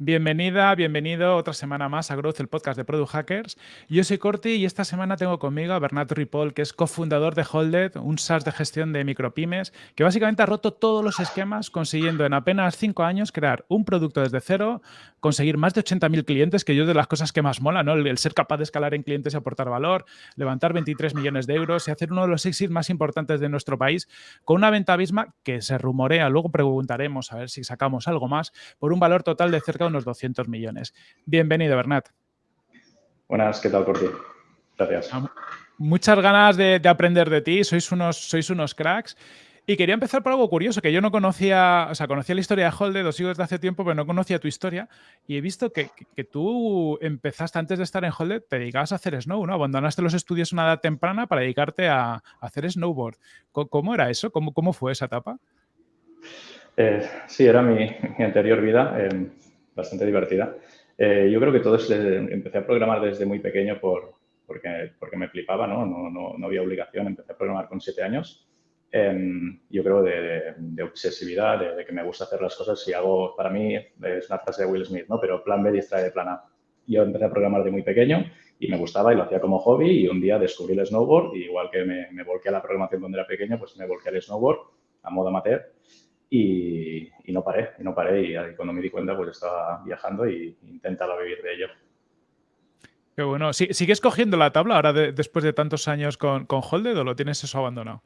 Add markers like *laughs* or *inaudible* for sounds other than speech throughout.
Bienvenida, bienvenido otra semana más a Growth, el podcast de Product Hackers. Yo soy Corti y esta semana tengo conmigo a Bernardo Ripoll, que es cofundador de Holded, un SaaS de gestión de micropymes, que básicamente ha roto todos los esquemas consiguiendo en apenas cinco años crear un producto desde cero, conseguir más de 80.000 clientes, que yo de las cosas que más mola, ¿no? El, ser capaz de escalar en clientes y aportar valor, levantar 23 millones de euros y hacer uno de los exits más importantes de nuestro país con una venta abisma que se rumorea, luego preguntaremos a ver si sacamos algo más, por un valor total de cerca unos 200 millones. Bienvenido, Bernat. Buenas, ¿qué tal, Corti? Gracias. Muchas ganas de, aprender de ti, sois unos, sois unos cracks. Y quería empezar por algo curioso, que yo no conocía, o sea, conocía la historia de Holde, dos sigo desde hace tiempo, pero no conocía tu historia. Y he visto que, tú empezaste antes de estar en Holde, te dedicabas a hacer snow, ¿no? Abandonaste los estudios a una edad temprana para dedicarte a, hacer snowboard. ¿Cómo, era eso? ¿Cómo, ¿Cómo, fue esa etapa? Eh, sí, era mi, anterior vida. Eh, bastante divertida. Eh, yo creo que todo es, empecé a programar desde muy pequeño por, porque, porque me flipaba, ¿no? No, no, no había obligación, empecé a programar con siete años. Em, yo creo de, de, obsesividad, de, que me gusta hacer las cosas. Si hago, para mí, es una frase de Will Smith, ¿no? Pero plan B distrae de plan A. Yo empecé a programar de muy pequeño y me gustaba y lo hacía como hobby y un día descubrí el snowboard y igual que me, me volqué a la programación cuando era pequeño, pues me volqué al snowboard a modo amateur y, no paré, y no paré y cuando me di cuenta pues estaba viajando y intentaba vivir de ello. Qué bueno. ¿Sigues cogiendo la tabla ahora después de tantos años con, con Holded o lo tienes eso abandonado?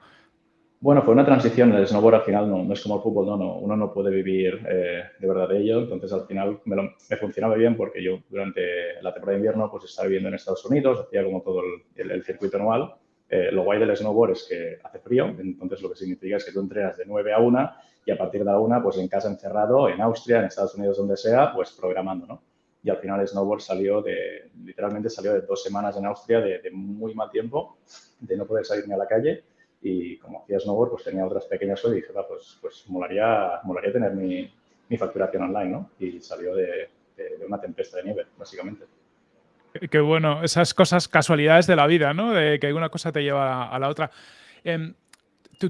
Bueno, fue una transición. El snowboard al final no, es como el fútbol, no, uno no puede vivir eh, de verdad de ello. Entonces al final me, me, funcionaba bien porque yo durante la temporada de invierno pues estaba viviendo en Estados Unidos, hacía como todo el, el circuito anual. Eh, lo guay del snowboard es que hace frío, entonces lo que significa es que tú entrenas de 9 a 1 y a partir de la 1, pues en casa encerrado, en Austria, en Estados Unidos, donde sea, pues programando, ¿no? Y al final snowboard salió de, literalmente salió de dos semanas en Austria de, muy mal tiempo, de no poder salir ni a la calle y como hacía snowboard, pues tenía otras pequeñas cosas y dije, va, pues, pues molaría, molaría tener mi, mi facturación online, ¿no? Y salió de, de una tempesta de nieve, básicamente. Qué bueno, esas cosas, casualidades de la vida, ¿no? De que una cosa te lleva a la otra. Em,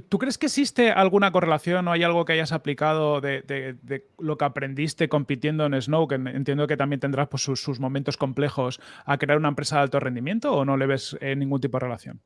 ¿tú, crees que existe alguna correlación o hay algo que hayas aplicado de, lo que aprendiste compitiendo en Snow, que entiendo que también tendrás pues, sus, momentos complejos, a crear una empresa de alto rendimiento o no le ves eh, ningún tipo de relación?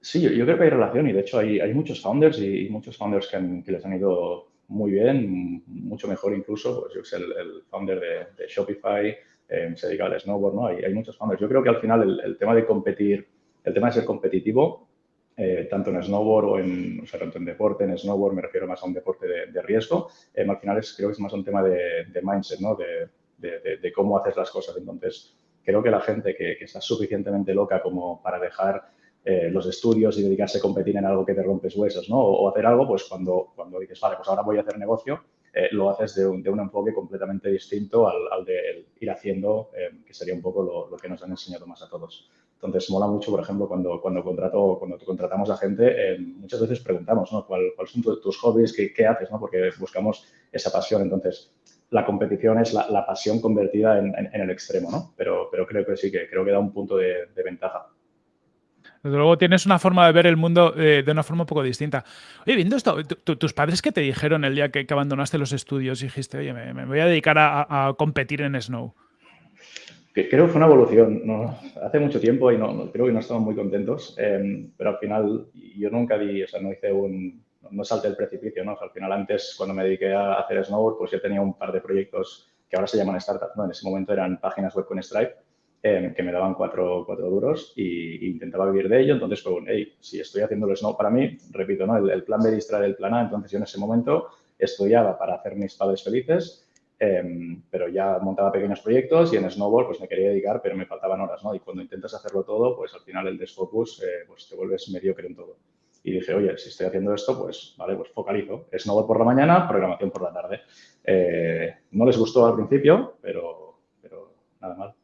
Sí, yo, creo que hay relación y de hecho hay, muchos founders y, muchos founders que, les han ido muy bien, mucho mejor incluso. Pues yo el, el founder de Shopify, eh, se dedica al snowboard, ¿no? Hay, hay, muchos founders. Yo creo que al final el, tema de competir, el tema de ser competitivo, eh, tanto en snowboard o en, o sea, tanto en deporte, en snowboard me refiero más a un deporte de, riesgo, eh, al final es, creo que es más un tema de, mindset, ¿no? De, de, cómo haces las cosas. Entonces, creo que la gente que, está suficienmente loca como para dejar los estudios y dedicarse a competir en algo que te rompes huesos, ¿no? O, o, hacer algo, pues cuando, cuando dices, vale, pues ahora voy a hacer negocio, eh, lo haces de un, de un, enfoque completamente distinto al, al de ir haciendo, eh, que sería un poco lo, lo, que nos han enseñado más a todos. Entonces, mola mucho, por ejemplo, cuando, cuando, contrato, cuando contratamos a gente, eh, muchas veces preguntamos, ¿no? ¿Cuáles son tus hobbies? ¿Qué, ¿Qué, haces? ¿no? Porque buscamos esa pasión. Entonces, la competición es la, la pasión convertida en, en, en, el extremo, ¿no? Pero, pero creo que sí, que creo que da un punto de, de ventaja. Desde luego tienes una forma de ver el mundo eh, de una forma un poco distinta. Oye, viendo esto, ¿tus padres qué te dijeron el día que, abandonaste los estudios y dijiste, oye, me, voy a dedicar a, competir en Snow? Creo que fue una evolución. Hace mucho tiempo y no, creo que no estaban muy contentos, em, pero al final yo nunca di, o sea, no hice un, no salté el precipicio, ¿no? al final antes, cuando me dediqué a hacer snowboard, pues yo tenía un par de proyectos que ahora se llaman startups. En ese momento eran páginas web con Stripe Em, que me daban cuatro, cuatro duros y, intentaba vivir de ello. Entonces si estoy haciendo el snow para mí, repito, ¿no? el, plan B distrae del plan A, entonces yo en ese momento estudiaba para hacer mis padres felices, em, pero ya montaba pequeños proyectos y en snowboard pues me quería dedicar, pero me faltaban horas, ¿no? Y cuando intentas hacerlo todo, pues al final el desfocus, eh, pues te vuelves mediocre en todo. Y dije, oye, si estoy haciendo esto, pues vale, pues focalizo. Snowboard por la mañana, programación por la tarde. Eh, no les gustó al principio, pero, pero nada mal.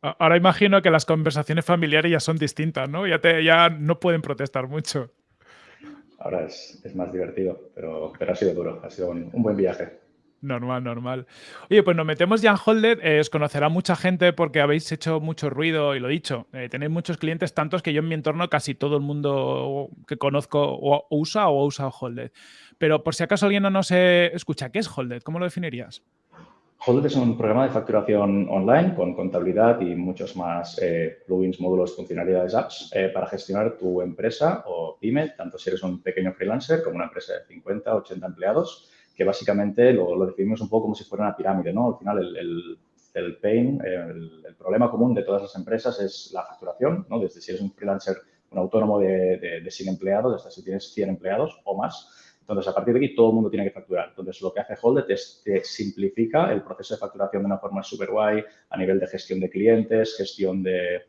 Ahora imagino que las conversaciones familiares ya son distintas, ¿no? Ya, te, ya no pueden protestar mucho. Ahora es, es más divertido, pero, pero, ha sido duro, ha sido un, buen viaje. Normal, normal. Oye, pues nos metemos ya en Holded. Eh, os conocerá mucha gente porque habéis hecho mucho ruido y lo dicho. Eh, tenéis muchos clientes, tantos que yo en mi entorno casi todo el mundo que conozco o usa o ha usado Holded. Pero por si acaso alguien no nos escucha, ¿qué es Holded? ¿Cómo lo definirías? Holded es un programa de facturación online con contabilidad y muchos más eh, plugins, módulos, funcionalidades, apps eh, para gestionar tu empresa o pyme, tanto si eres un pequeño freelancer como una empresa de 50, 80 empleados, que básicamente lo, definimos un poco como si fuera una pirámide, ¿no? Al final el, el, pain, el, problema común de todas las empresas es la facturación, ¿no? Desde si eres un freelancer, un autónomo de, de, de 100 empleados, hasta si tienes 100 empleados o más, entonces, a partir de aquí, todo el mundo tiene que facturar. Entonces, lo que hace Holded es te simplifica el proceso de facturación de una forma súper guay a nivel de gestión de clientes, gestión de,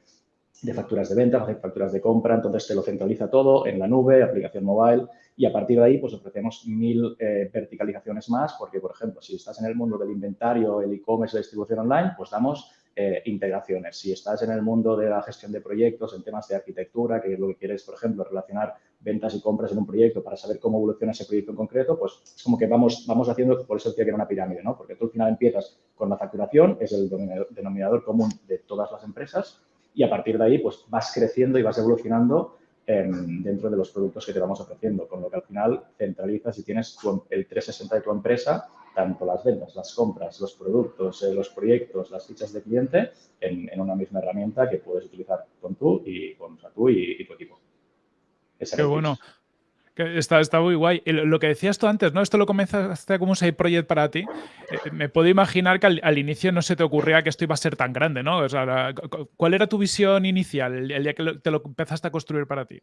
facturas de venta, facturas de compra. Entonces, te lo centraliza todo en la nube, aplicación mobile. Y a partir de ahí, pues ofrecemos mil eh, verticalizaciones más, porque, por ejemplo, si estás en el mundo del inventario, el e-commerce, la distribución online, pues damos eh, integraciones. Si estás en el mundo de la gestión de proyectos, en temas de arquitectura, que es lo que quieres, por ejemplo, relacionar ventas y compras en un proyecto para saber cómo evoluciona ese proyecto en concreto, pues es como que vamos, vamos haciendo, por eso decía que era una pirámide, ¿no? Porque tú al final empiezas con la facturación, es el denominador común de todas las empresas, y a partir de ahí, pues vas creciendo y vas evolucionando em, dentro de los productos que te vamos ofreciendo, con lo que al final centralizas y tienes el 360 de tu empresa tanto las ventas, las compras, los productos, eh, los proyectos, las fichas de cliente en, una misma herramienta que puedes utilizar con tú y con tú y, tu equipo. Qué bueno. Está, está, muy guay. Lo que decías tú antes, ¿no? Esto lo comenzaste como un side project para ti. Eh, me puedo imaginar que al, inicio no se te ocurría que esto iba a ser tan grande, ¿no? ¿Cuál era tu visión inicial el, día que te lo empezaste a construir para ti?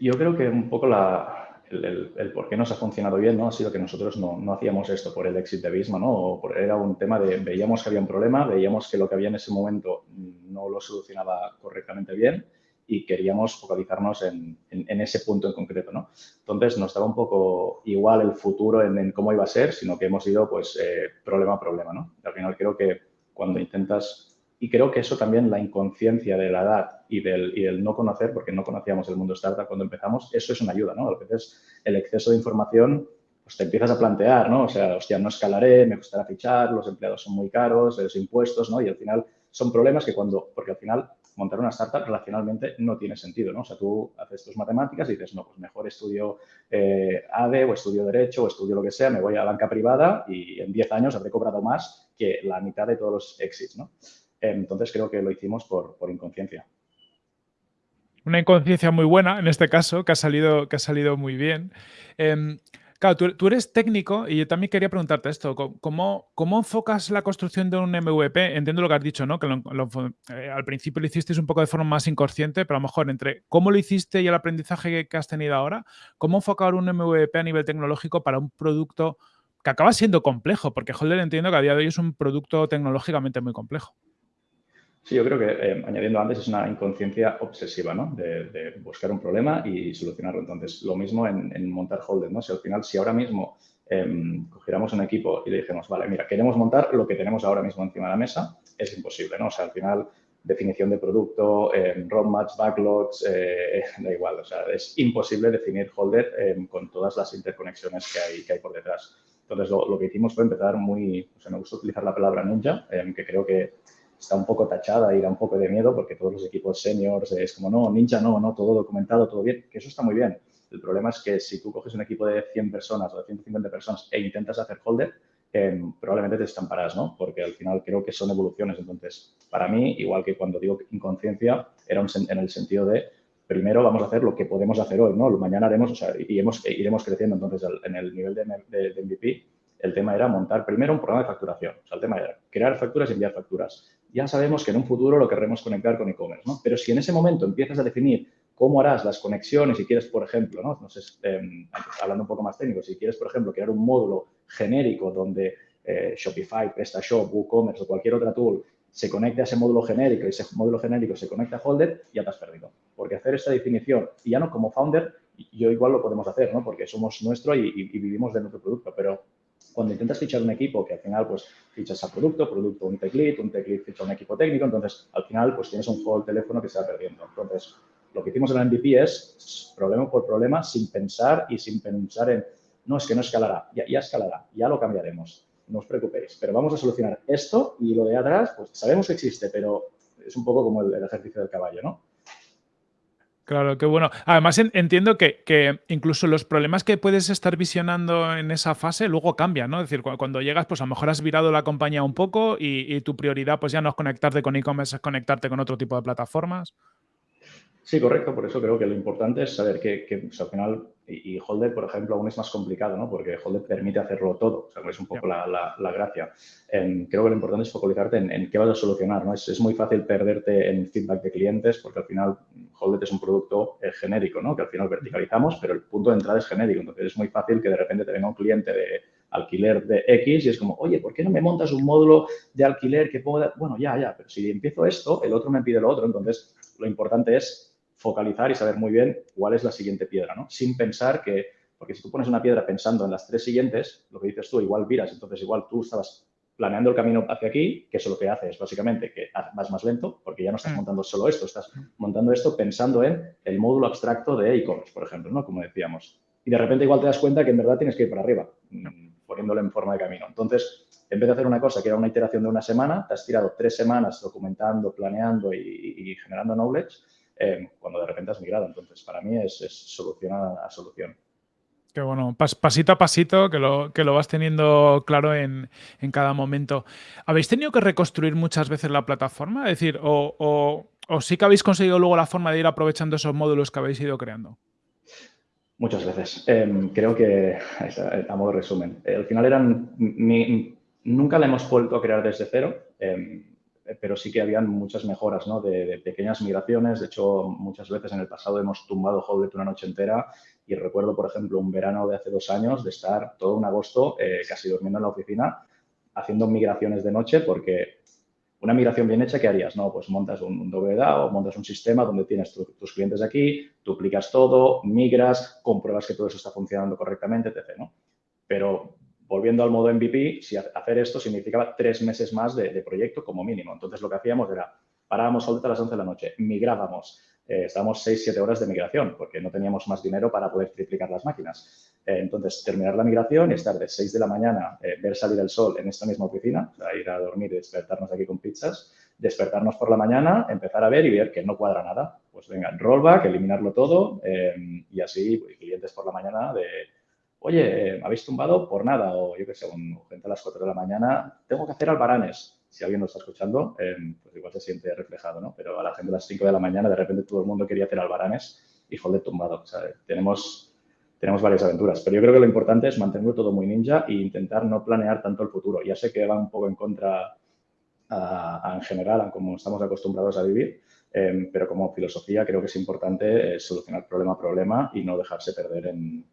Yo creo que un poco la, el, por qué nos ha funcionado bien ¿no? ha sido que nosotros no, no hacíamos esto por el éxito de Visma, ¿no? O era un tema de, veíamos que había un problema, veíamos que lo que había en ese momento no lo solucionaba correctamente bien y queríamos focalizarnos en, en, ese punto en concreto, ¿no? Entonces, nos daba un poco igual el futuro en, cómo iba a ser, sino que hemos ido, pues, eh, problema a problema, ¿no? al final creo que cuando intentas y creo que eso también, la inconsciencia de la edad y del, y no conocer, porque no conocíamos el mundo startup cuando empezamos, eso es una ayuda, ¿no? A veces el exceso de información, pues te empiezas a plantear, ¿no? O sea, hostia, no escalaré, me costará fichar, los empleados son muy caros, los impuestos, ¿no? Y al final son problemas que cuando, porque al final montar una startup relacionalmente no tiene sentido, ¿no? O sea, tú haces tus matemáticas y dices, no, pues mejor estudio eh, ADE o estudio Derecho o estudio lo que sea, me voy a banca privada y en 10 años habré cobrado más que la mitad de todos los exits, ¿no? Entonces creo que lo hicimos por, inconsciencia. Una inconsciencia muy buena en este caso, que ha salido, que ha salido muy bien. Em, claro, tú, eres técnico y yo también quería preguntarte esto. ¿Cómo, ¿Cómo, enfocas la construcción de un MVP? Entiendo lo que has dicho, ¿no? Que eh, al principio lo hicisteis un poco de forma más inconsciente, pero a lo mejor entre cómo lo hiciste y el aprendizaje que, has tenido ahora, ¿cómo enfocar un MVP a nivel tecnológico para un producto que acaba siendo complejo? Porque Holder entiendo que a día de hoy es un producto tecnológicamente muy complejo. Sí, yo creo que, eh, añadiendo antes, es una inconsciencia obsesiva, ¿no? De, buscar un problema y solucionarlo. Entonces, lo mismo en, montar Holder, ¿no? Si al final, si ahora mismo em, cogiéramos un equipo y le dijéramos, vale, mira, queremos montar lo que tenemos ahora mismo encima de la mesa, es imposible, ¿no? O sea, al final, definición de producto, eh, roadmaps, backlogs, eh, *laughs* da igual, o sea, es imposible definir Holder em, con todas las interconexiones que hay, que hay por detrás. Entonces, lo, lo, que hicimos fue empezar muy, o sea, me gusta utilizar la palabra ninja, em, que creo que está un poco tachada y da un poco de miedo porque todos los equipos seniors es como, no, ninja no, no, todo documentado, todo bien, que eso está muy bien. El problema es que si tú coges un equipo de 100 personas o de 150 personas e intentas hacer holder, em, probablemente te estamparás, ¿no? Porque al final creo que son evoluciones. Entonces, para mí, igual que cuando digo inconsciencia, era en el sentido de primero vamos a hacer lo que podemos hacer hoy, ¿no? Mañana haremos, o sea, y hemos, iremos creciendo. Entonces, en el nivel de, de MVP, el tema era montar primero un programa de facturación. O sea, el tema era crear facturas y enviar facturas. Ya sabemos que en un futuro lo querremos conectar con e-commerce, ¿no? Pero si en ese momento empiezas a definir cómo harás las conexiones, si quieres, por ejemplo, ¿no? no sé, em, hablando un poco más técnico, si quieres, por ejemplo, crear un módulo genérico donde eh, Shopify, PrestaShop, WooCommerce o cualquier otra tool se conecte a ese módulo genérico y ese módulo genérico se conecta a Holder, ya te has perdido. Porque hacer esta definición, y ya no como founder, yo igual lo podemos hacer, ¿no? Porque somos nuestro y, y vivimos de nuestro producto, pero cuando intentas fichar un equipo que al final pues fichas a producto, producto un tech lead, un tech lead ficha un equipo técnico, entonces al final pues tienes un juego de teléfono que se va perdiendo. Entonces, lo que hicimos en la MVP es problema por problema sin pensar y sin pensar en, no, es que no escalará, ya, ya escalará, ya lo cambiaremos, no os preocupéis, pero vamos a solucionar esto y lo de atrás, pues sabemos que existe, pero es un poco como el, el ejercicio del caballo, ¿no? Claro, qué bueno. Además, entiendo que, incluso los problemas que puedes estar visionando en esa fase luego cambian, ¿no? Es decir, cuando llegas, pues a lo mejor has virado la compañía un poco y, tu prioridad pues ya no es conectarte con e-commerce, es conectarte con otro tipo de plataformas. Sí, correcto. Por eso creo que lo importante es saber que, pues, al final, y, Holder, por ejemplo, aún es más complicado, ¿no? Porque Holder permite hacerlo todo. O sea, es un poco la, gracia. Em, creo que lo importante es focalizarte en, qué vas a solucionar, ¿no? Es, muy fácil perderte en feedback de clientes porque al final Holder es un producto eh, genérico, ¿no? Que al final verticalizamos, pero el punto de entrada es genérico. Entonces es muy fácil que de repente te venga un cliente de alquiler de X y es como, oye, ¿por qué no me montas un módulo de alquiler que pueda...? Bueno, ya, ya, pero si empiezo esto, el otro me pide lo otro. Entonces, lo importante es focalizar y saber muy bien cuál es la siguiente piedra, ¿no? Sin pensar que, porque si tú pones una piedra pensando en las tres siguientes, lo que dices tú, igual viras, entonces igual tú estabas planeando el camino hacia aquí, que eso lo que hace es básicamente que vas más lento, porque ya no estás mm. montando solo esto, estás montando esto pensando en el módulo abstracto de e-commerce, por ejemplo, ¿no? Como decíamos. Y de repente igual te das cuenta que en verdad tienes que ir para arriba, mm, poniéndolo en forma de camino. Entonces, en vez de hacer una cosa que era una iteración de una semana, te has tirado tres semanas documentando, planeando y generando knowledge eh, cuando de repente has migrado. Entonces, para mí es, solución a, solución. Qué bueno, pasito a pasito, que lo, que lo vas teniendo claro en, cada momento. ¿Habéis tenido que reconstruir muchas veces la plataforma? Es decir, o, sí que habéis conseguido luego la forma de ir aprovechando esos módulos que habéis ido creando? Muchas veces. Em, creo que, a modo de resumen, al final eran, nunca la hemos vuelto a crear desde cero. Em, eh, pero sí que habían muchas mejoras, ¿no? De, pequeñas migraciones. De hecho, muchas veces en el pasado hemos tumbado Howlet una noche entera y recuerdo, por ejemplo, un verano de hace dos años de estar todo un agosto eh, casi durmiendo en la oficina haciendo migraciones de noche porque una migración bien hecha, ¿qué harías? No, pues montas un, un o montas un sistema donde tienes tus clientes aquí, duplicas todo, migras, compruebas que todo eso está funcionando correctamente, etc. ¿no? Pero volviendo al modo MVP, si hacer esto significaba tres meses más de, proyecto como mínimo. Entonces, lo que hacíamos era, parábamos solamente a las 11 de la noche, migrábamos, eh, estábamos 6-7 horas de migración porque no teníamos más dinero para poder triplicar las máquinas. Eh, entonces, terminar la migración y estar de 6 de la mañana, eh, ver salir el sol en esta misma oficina, o sea, ir a dormir y despertarnos aquí con pizzas, despertarnos por la mañana, empezar a ver y ver que no cuadra nada. Pues venga, rollback, eliminarlo todo y así pues, clientes por la mañana de oye, me habéis tumbado por nada, o yo qué sé, un, gente a las 4 de la mañana, tengo que hacer albaranes. Si alguien nos está escuchando, em, pues igual se siente reflejado, ¿no? Pero a la gente a las 5 de la mañana, de repente todo el mundo quería hacer albaranes y joder, tumbado. O sea, tenemos, tenemos varias aventuras, pero yo creo que lo importante es mantenerlo todo muy ninja e intentar no planear tanto el futuro. Ya sé que va un poco en contra en general a como estamos acostumbrados a vivir, em, pero como filosofía creo que es importante eh, solucionar problema a problema y no dejarse perder en,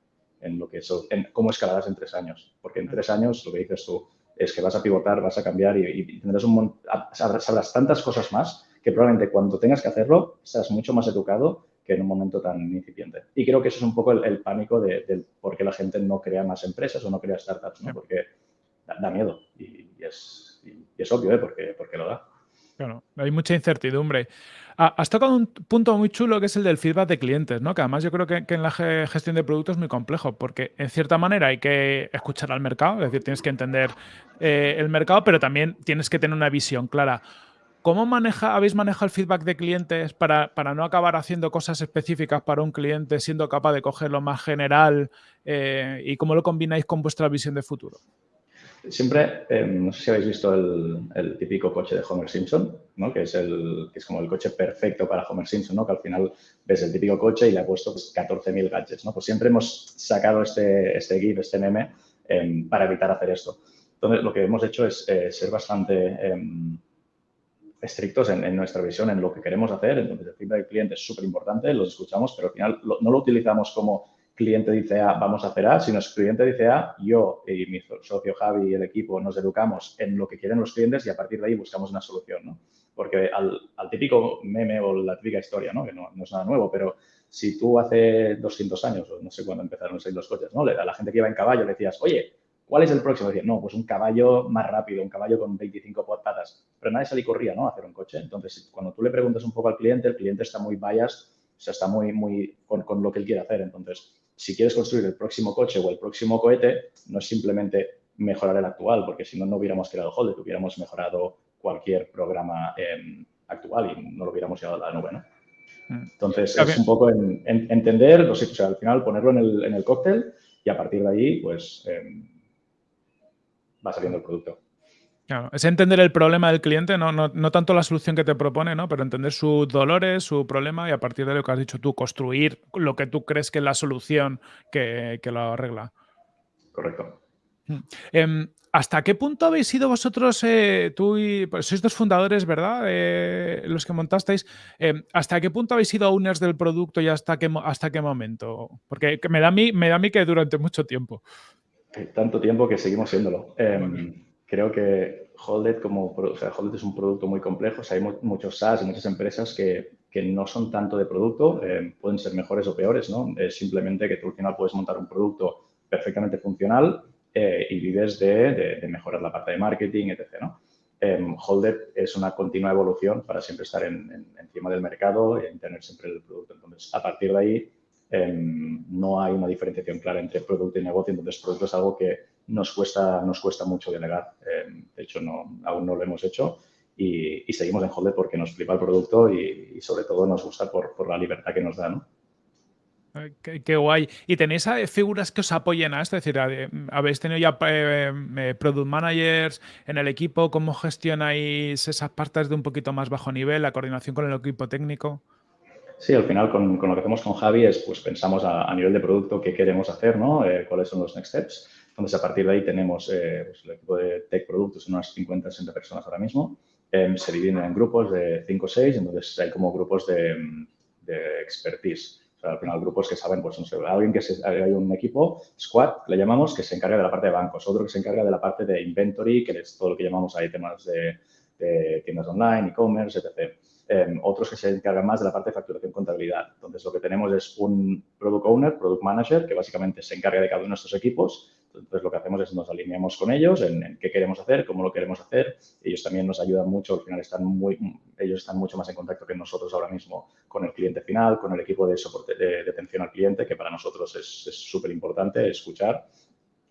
en lo que en cómo escalarás en tres años. Porque en tres años, lo que dices tú, es que vas a pivotar, vas a cambiar y, tendrás un sabrás, tantas cosas más que probablemente cuando tengas que hacerlo estarás mucho más educado que en un momento tan incipiente. Y creo que eso es un poco el, pánico de, por qué la gente no crea más empresas o no crea startups, ¿no? porque da, miedo y, es, es, obvio, ¿eh? porque, porque lo da. Claro, hay mucha incertidumbre. Ah, has tocado un punto muy chulo que es el del feedback de clientes, ¿no? Que además yo creo que, en la gestión de productos es muy complejo, porque en cierta manera hay que escuchar al mercado, es decir, tienes que entender eh, el mercado, pero también tienes que tener una visión clara. ¿Cómo maneja, habéis manejado el feedback de clientes para, para, no acabar haciendo cosas específicas para un cliente, siendo capaz de coger lo más general eh, y cómo lo combináis con vuestra visión de futuro? Siempre, em, no sé si habéis visto el, típico coche de Homer Simpson, ¿no? que, es el, que es como el coche perfecto para Homer Simpson, ¿no? que al final ves el típico coche y le ha puesto 14.000 pues, gadgets. ¿no? Pues siempre hemos sacado este, este GIF, este meme, em, para evitar hacer esto. Entonces, lo que hemos hecho es eh, ser bastante em, estrictos en, nuestra visión, en lo que queremos hacer. Entonces, el feedback del cliente es súper importante, lo escuchamos, pero al final no lo utilizamos como cliente dice A, vamos a hacer A, sino es cliente dice A, yo y mi socio Javi y el equipo nos educamos en lo que quieren los clientes y a partir de ahí buscamos una solución, ¿no? Porque al, típico meme o la típica historia, ¿no? Que no, es nada nuevo, pero si tú hace 200 años, o no sé cuándo empezaron a salir los coches, ¿no? A la gente que iba en caballo le decías, oye, ¿cuál es el próximo? Decía, no, pues un caballo más rápido, un caballo con 25 patas. Pero nadie salía y corría, ¿no? A hacer un coche. Entonces, cuando tú le preguntas un poco al cliente, el cliente está muy biased, o sea, está muy, muy con, con lo que él quiere hacer. Entonces, si quieres construir el próximo coche o el próximo cohete, no es simplemente mejorar el actual, porque si no, no hubiéramos creado Holder, hubiéramos mejorado cualquier programa em, actual y no lo hubiéramos llevado a la nube, ¿no? Mm. Entonces, es un poco en, entender, o sea, al final ponerlo en el, en el, cóctel y a partir de ahí, pues, em, va saliendo el producto. Claro, es entender el problema del cliente, no, no, tanto la solución que te propone, ¿no? pero entender sus dolores, su problema y a partir de lo que has dicho tú, construir lo que tú crees que es la solución que, que lo arregla. Correcto. Mm. Em, ¿Hasta qué punto habéis sido vosotros, eh, tú y pues sois dos fundadores, ¿verdad? Eh, los que montasteis. Em, ¿Hasta qué punto habéis sido owners del producto y hasta qué, hasta qué momento? Porque me da, a mí, me da a mí que durante mucho tiempo. Tanto tiempo que seguimos siéndolo. Em, creo que Holded, como, o sea, Holded es un producto muy complejo. hay muchos SaaS muchas empresas que, que, no son tanto de producto, em, pueden ser mejores o peores, ¿no? Es simplemente que tú al final puedes montar un producto perfectamente funcional eh, y vives de, de, mejorar la parte de marketing, etc. ¿no? Eh, es una continua evolución para siempre estar en, encima del mercado y tener siempre el producto. Entonces, a partir de ahí, em, no hay una diferenciación clara entre producto y negocio. Entonces, producto es algo que nos cuesta, nos cuesta mucho delegar. Em, de hecho, no, aún no lo hemos hecho. Y, seguimos en Holded porque nos flipa el producto y, sobre todo nos gusta por, por la libertad que nos da. ¿no? Qué, guay. ¿Y tenéis eh, figuras que os apoyen a esto? Es decir, ¿habéis tenido ya eh, eh, product managers en el equipo? ¿Cómo gestionáis esas partes de un poquito más bajo nivel, la coordinación con el equipo técnico? Sí, al final con, lo que hacemos con Javi es, pues pensamos a, nivel de producto qué queremos hacer, ¿no? cuáles son los next steps. Entonces, a partir de ahí tenemos pues, el equipo de tech productos, unas 50, 60 personas ahora mismo. Em, se dividen en grupos de 5 o 6, entonces hay como grupos de, de expertise al final, grupos que saben, pues, no sé, alguien que se, hay un equipo, squad, le llamamos, que se encarga de la parte de bancos, otro que se encarga de la parte de inventory, que es todo lo que llamamos ahí temas de, tiendas online, e-commerce, etc. Em, otros que se encargan más de la parte de facturación contabilidad. Entonces, lo que tenemos es un product owner, product manager, que básicamente se encarga de cada uno de nuestros equipos entonces, lo que hacemos es nos alineamos con ellos en, qué queremos hacer, cómo lo queremos hacer. Ellos también nos ayudan mucho, al final están muy, ellos están mucho más en contacto que nosotros ahora mismo con el cliente final, con el equipo de soporte de, atención al cliente, que para nosotros es súper importante escuchar.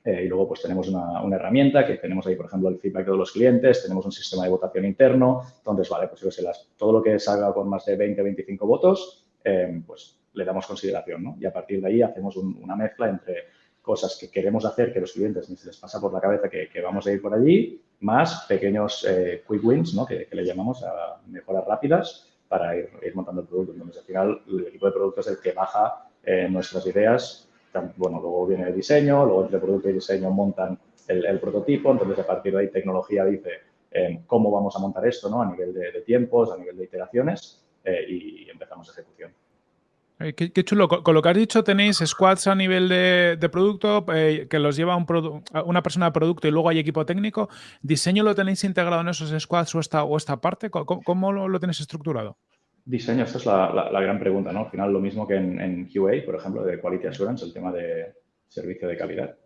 Eh, y luego pues tenemos una, una, herramienta que tenemos ahí, por ejemplo, el feedback de los clientes, tenemos un sistema de votación interno. Entonces, vale, pues yo sé, las, todo lo que salga con más de 20, 25 votos, eh, pues le damos consideración, ¿no? Y a partir de ahí hacemos una mezcla entre cosas que queremos hacer que los clientes ni se les pasa por la cabeza que, vamos a ir por allí, más pequeños eh, quick wins, ¿no? que, le llamamos a mejoras rápidas para ir, montando el producto. Entonces, al final, el equipo de producto es el que baja eh, nuestras ideas. Bueno, luego viene el diseño, luego entre producto y diseño montan el, prototipo. Entonces, a partir de ahí, tecnología dice eh, cómo vamos a montar esto ¿no? a nivel de, de tiempos, a nivel de iteraciones y empezamos ejecución. Eh, qué, chulo. Con, lo que has dicho, tenéis squads a nivel de, producto eh, que los lleva un una persona de producto y luego hay equipo técnico. ¿Diseño lo tenéis integrado en esos squads o esta, o esta parte? ¿Cómo, lo, tenéis estructurado? Diseño, esta es la, gran pregunta, ¿no? Al final, lo mismo que en, QA, por ejemplo, de Quality Assurance, el tema de servicio de calidad,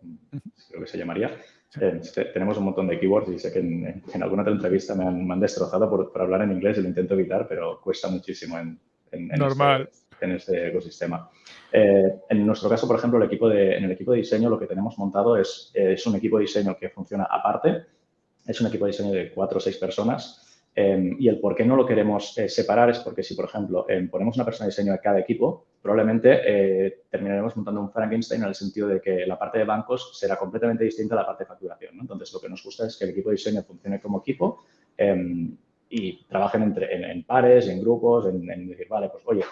creo que se llamaría. Eh, tenemos un montón de keywords y sé que en, alguna otra entrevista me han, destrozado por, hablar en inglés y lo intento evitar, pero cuesta muchísimo en, en, Normal. Este, en este ecosistema. Eh, en nuestro caso, por ejemplo, el equipo de, en el equipo de diseño lo que tenemos montado es, es un equipo de diseño que funciona aparte. Es un equipo de diseño de cuatro o seis personas. Em, y el por qué no lo queremos eh, separar es porque si, por ejemplo, em, ponemos una persona de diseño de cada equipo, probablemente eh, terminaremos montando un Frankenstein en el sentido de que la parte de bancos será completamente distinta a la parte de facturación. Entonces, lo que nos gusta es que el equipo de diseño funcione como equipo em, y trabajen entre, en, pares, en grupos, en, en decir, vale, pues oye,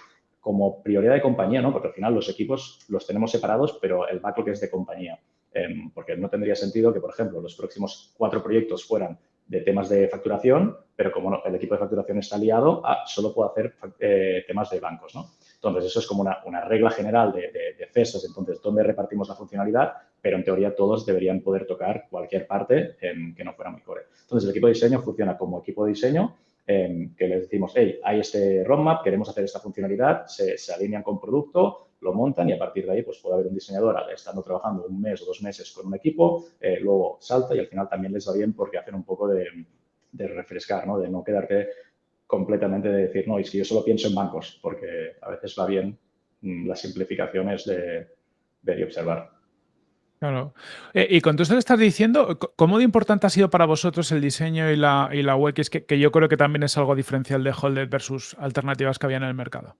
como prioridad de compañía, ¿no? Porque al final los equipos los tenemos separados, pero el backlog es de compañía. Em, porque no tendría sentido que, por ejemplo, los próximos cuatro proyectos fueran de temas de facturación, pero como el equipo de facturación está liado, ah, solo puedo hacer eh, temas de bancos, ¿no? Entonces, eso es como una, regla general de, de, CESAS, entonces, ¿dónde repartimos la funcionalidad? Pero en teoría todos deberían poder tocar cualquier parte que no fuera muy core. Entonces, el equipo de diseño funciona como equipo de diseño que les decimos, hey, hay este roadmap, queremos hacer esta funcionalidad, se, alinean con producto, lo montan y a partir de ahí pues puede haber un diseñador estando trabajando un mes o dos meses con un equipo, eh, luego salta y al final también les va bien porque hacen un poco de, refrescar, ¿no? de no quedarte completamente de decir, no, y si yo solo pienso en bancos, porque a veces va bien mm, las simplificaciones de y observar. Claro. Eh, y con todo esto que estás diciendo, ¿cómo de importante ha sido para vosotros el diseño y la, UX? Que, que yo creo que también es algo diferencial de Holded versus alternativas que había en el mercado.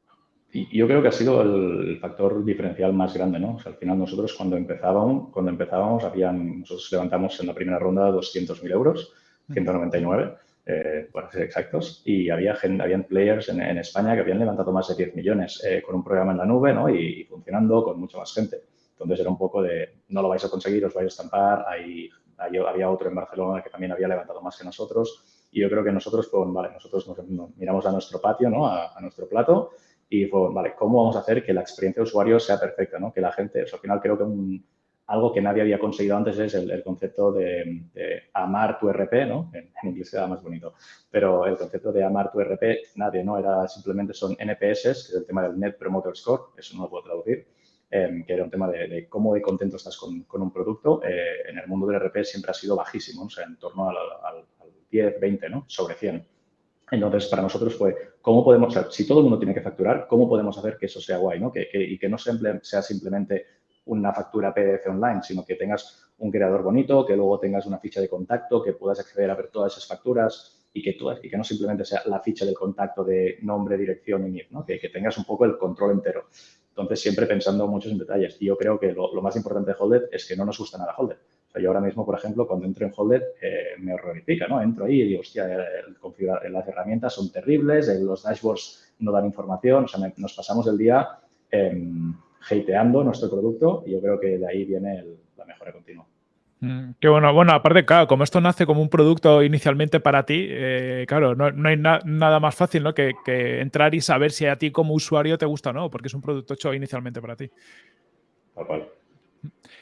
Y yo creo que ha sido el factor diferencial más grande, ¿no? O sea, al final nosotros cuando empezábamos, cuando empezábamos habían, nosotros levantamos en la primera ronda 200.000 euros, 199, eh, para ser exactos, y había gente, habían players en, España que habían levantado más de 10 millones eh, con un programa en la nube, ¿no? Y, funcionando con mucha más gente. Entonces era un poco de, no lo vais a conseguir, os vais a estampar. Hay, había otro en Barcelona que también había levantado más que nosotros. Y yo creo que nosotros, pues, vale, nosotros nos, miramos a nuestro patio, ¿no? A, a nuestro plato y fue, vale, ¿cómo vamos a hacer que la experiencia de usuario sea perfecta? ¿no? Que la gente, al final creo que algo que nadie había conseguido antes es el, concepto de, amar tu RP, ¿no? En, inglés queda más bonito, pero el concepto de amar tu RP, nadie, ¿no? Era simplemente son NPS, que es el tema del Net Promoter Score, eso no lo puedo traducir, em, que era un tema de, cómo de contento estás con, un producto. Eh, en el mundo del RP siempre ha sido bajísimo, o sea, en torno al, al 10, 20, ¿no? Sobre 100. Entonces, para nosotros fue, ¿cómo podemos, si todo el mundo tiene que facturar, ¿cómo podemos hacer que eso sea guay? ¿no? Que, y que no sea simplemente una factura PDF online, sino que tengas un creador bonito, que luego tengas una ficha de contacto, que puedas acceder a ver todas esas facturas y que, y que no simplemente sea la ficha del contacto de nombre, dirección y NIF, ¿no? que, tengas un poco el control entero. Entonces, siempre pensando muchos en detalles. Y yo creo que lo, más importante de Holded es que no nos gusta nada Holded yo ahora mismo, por ejemplo, cuando entro en Holded, eh, me horrorifica, ¿no? Entro ahí y digo, hostia, las herramientas son terribles, los dashboards no dan información, o sea, nos pasamos el día eh, hateando nuestro producto y yo creo que de ahí viene la mejora continua. Mm, qué bueno. Bueno, aparte, claro, como esto nace como un producto inicialmente para ti, eh, claro, no, hay nada más fácil ¿no? que, que, entrar y saber si a ti como usuario te gusta o no, porque es un producto hecho inicialmente para ti. Cual.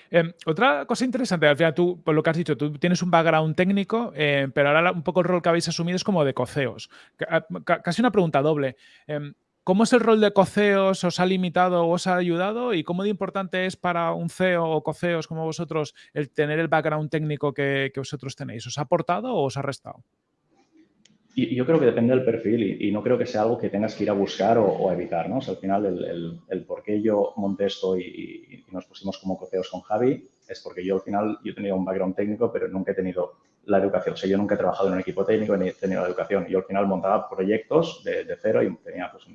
Em, otra cosa interesante, al final tú, por lo que has dicho, tú tienes un background técnico, em, pero ahora un poco el rol que habéis asumido es como de coceos. Ah, casi una pregunta doble. Em, ¿Cómo es el rol de coceos? ¿Os ha limitado o os ha ayudado? ¿Y cómo de importante es para un CEO o coceos como vosotros el tener el background técnico que, vosotros tenéis? ¿Os ha aportado o os ha restado? Yo creo que depende del perfil y, no creo que sea algo que tengas que ir a buscar o, evitar, ¿no? al final el, el, por qué yo monté esto y, nos pusimos como coceos con Javi es porque yo al final, yo tenido un background técnico, pero nunca he tenido la educación. O sea, yo nunca he trabajado en un equipo técnico ni he tenido la educación. Yo al final montaba proyectos de, cero y tenía pues,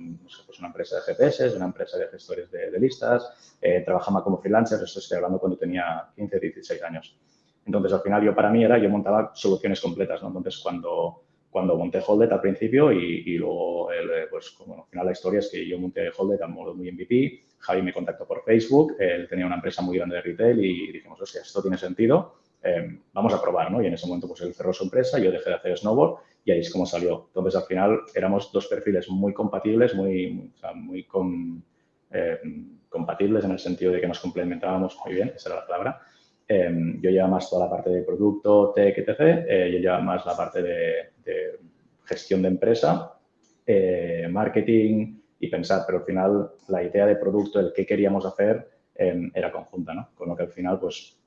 pues, una empresa de GPS, una empresa de gestores de, listas, eh, trabajaba como freelancer, esto estoy hablando cuando tenía 15, 16 años. Entonces, al final, yo para mí era, yo montaba soluciones completas, ¿no? Entonces, cuando cuando monté Holded al principio y, luego, pues, bueno, al final la historia es que yo monté Holded a modo muy MVP, Javi me contactó por Facebook, él tenía una empresa muy grande de retail y dijimos, hostia, esto tiene sentido, em, vamos a probar, ¿no? Y en ese momento, pues él cerró su empresa, yo dejé de hacer snowboard y ahí es como salió. Entonces, al final, éramos dos perfiles muy compatibles, muy, em, compatibles en el sentido de que nos complementábamos muy bien, esa era la palabra. Em, yo llevo más toda la parte de producto, tech, etc. Eh, yo llevo más la parte de, gestión de empresa, eh, marketing y pensar, pero al final la idea de producto, el qué queríamos hacer, era conjunta, ¿no? Con lo que al final, pues,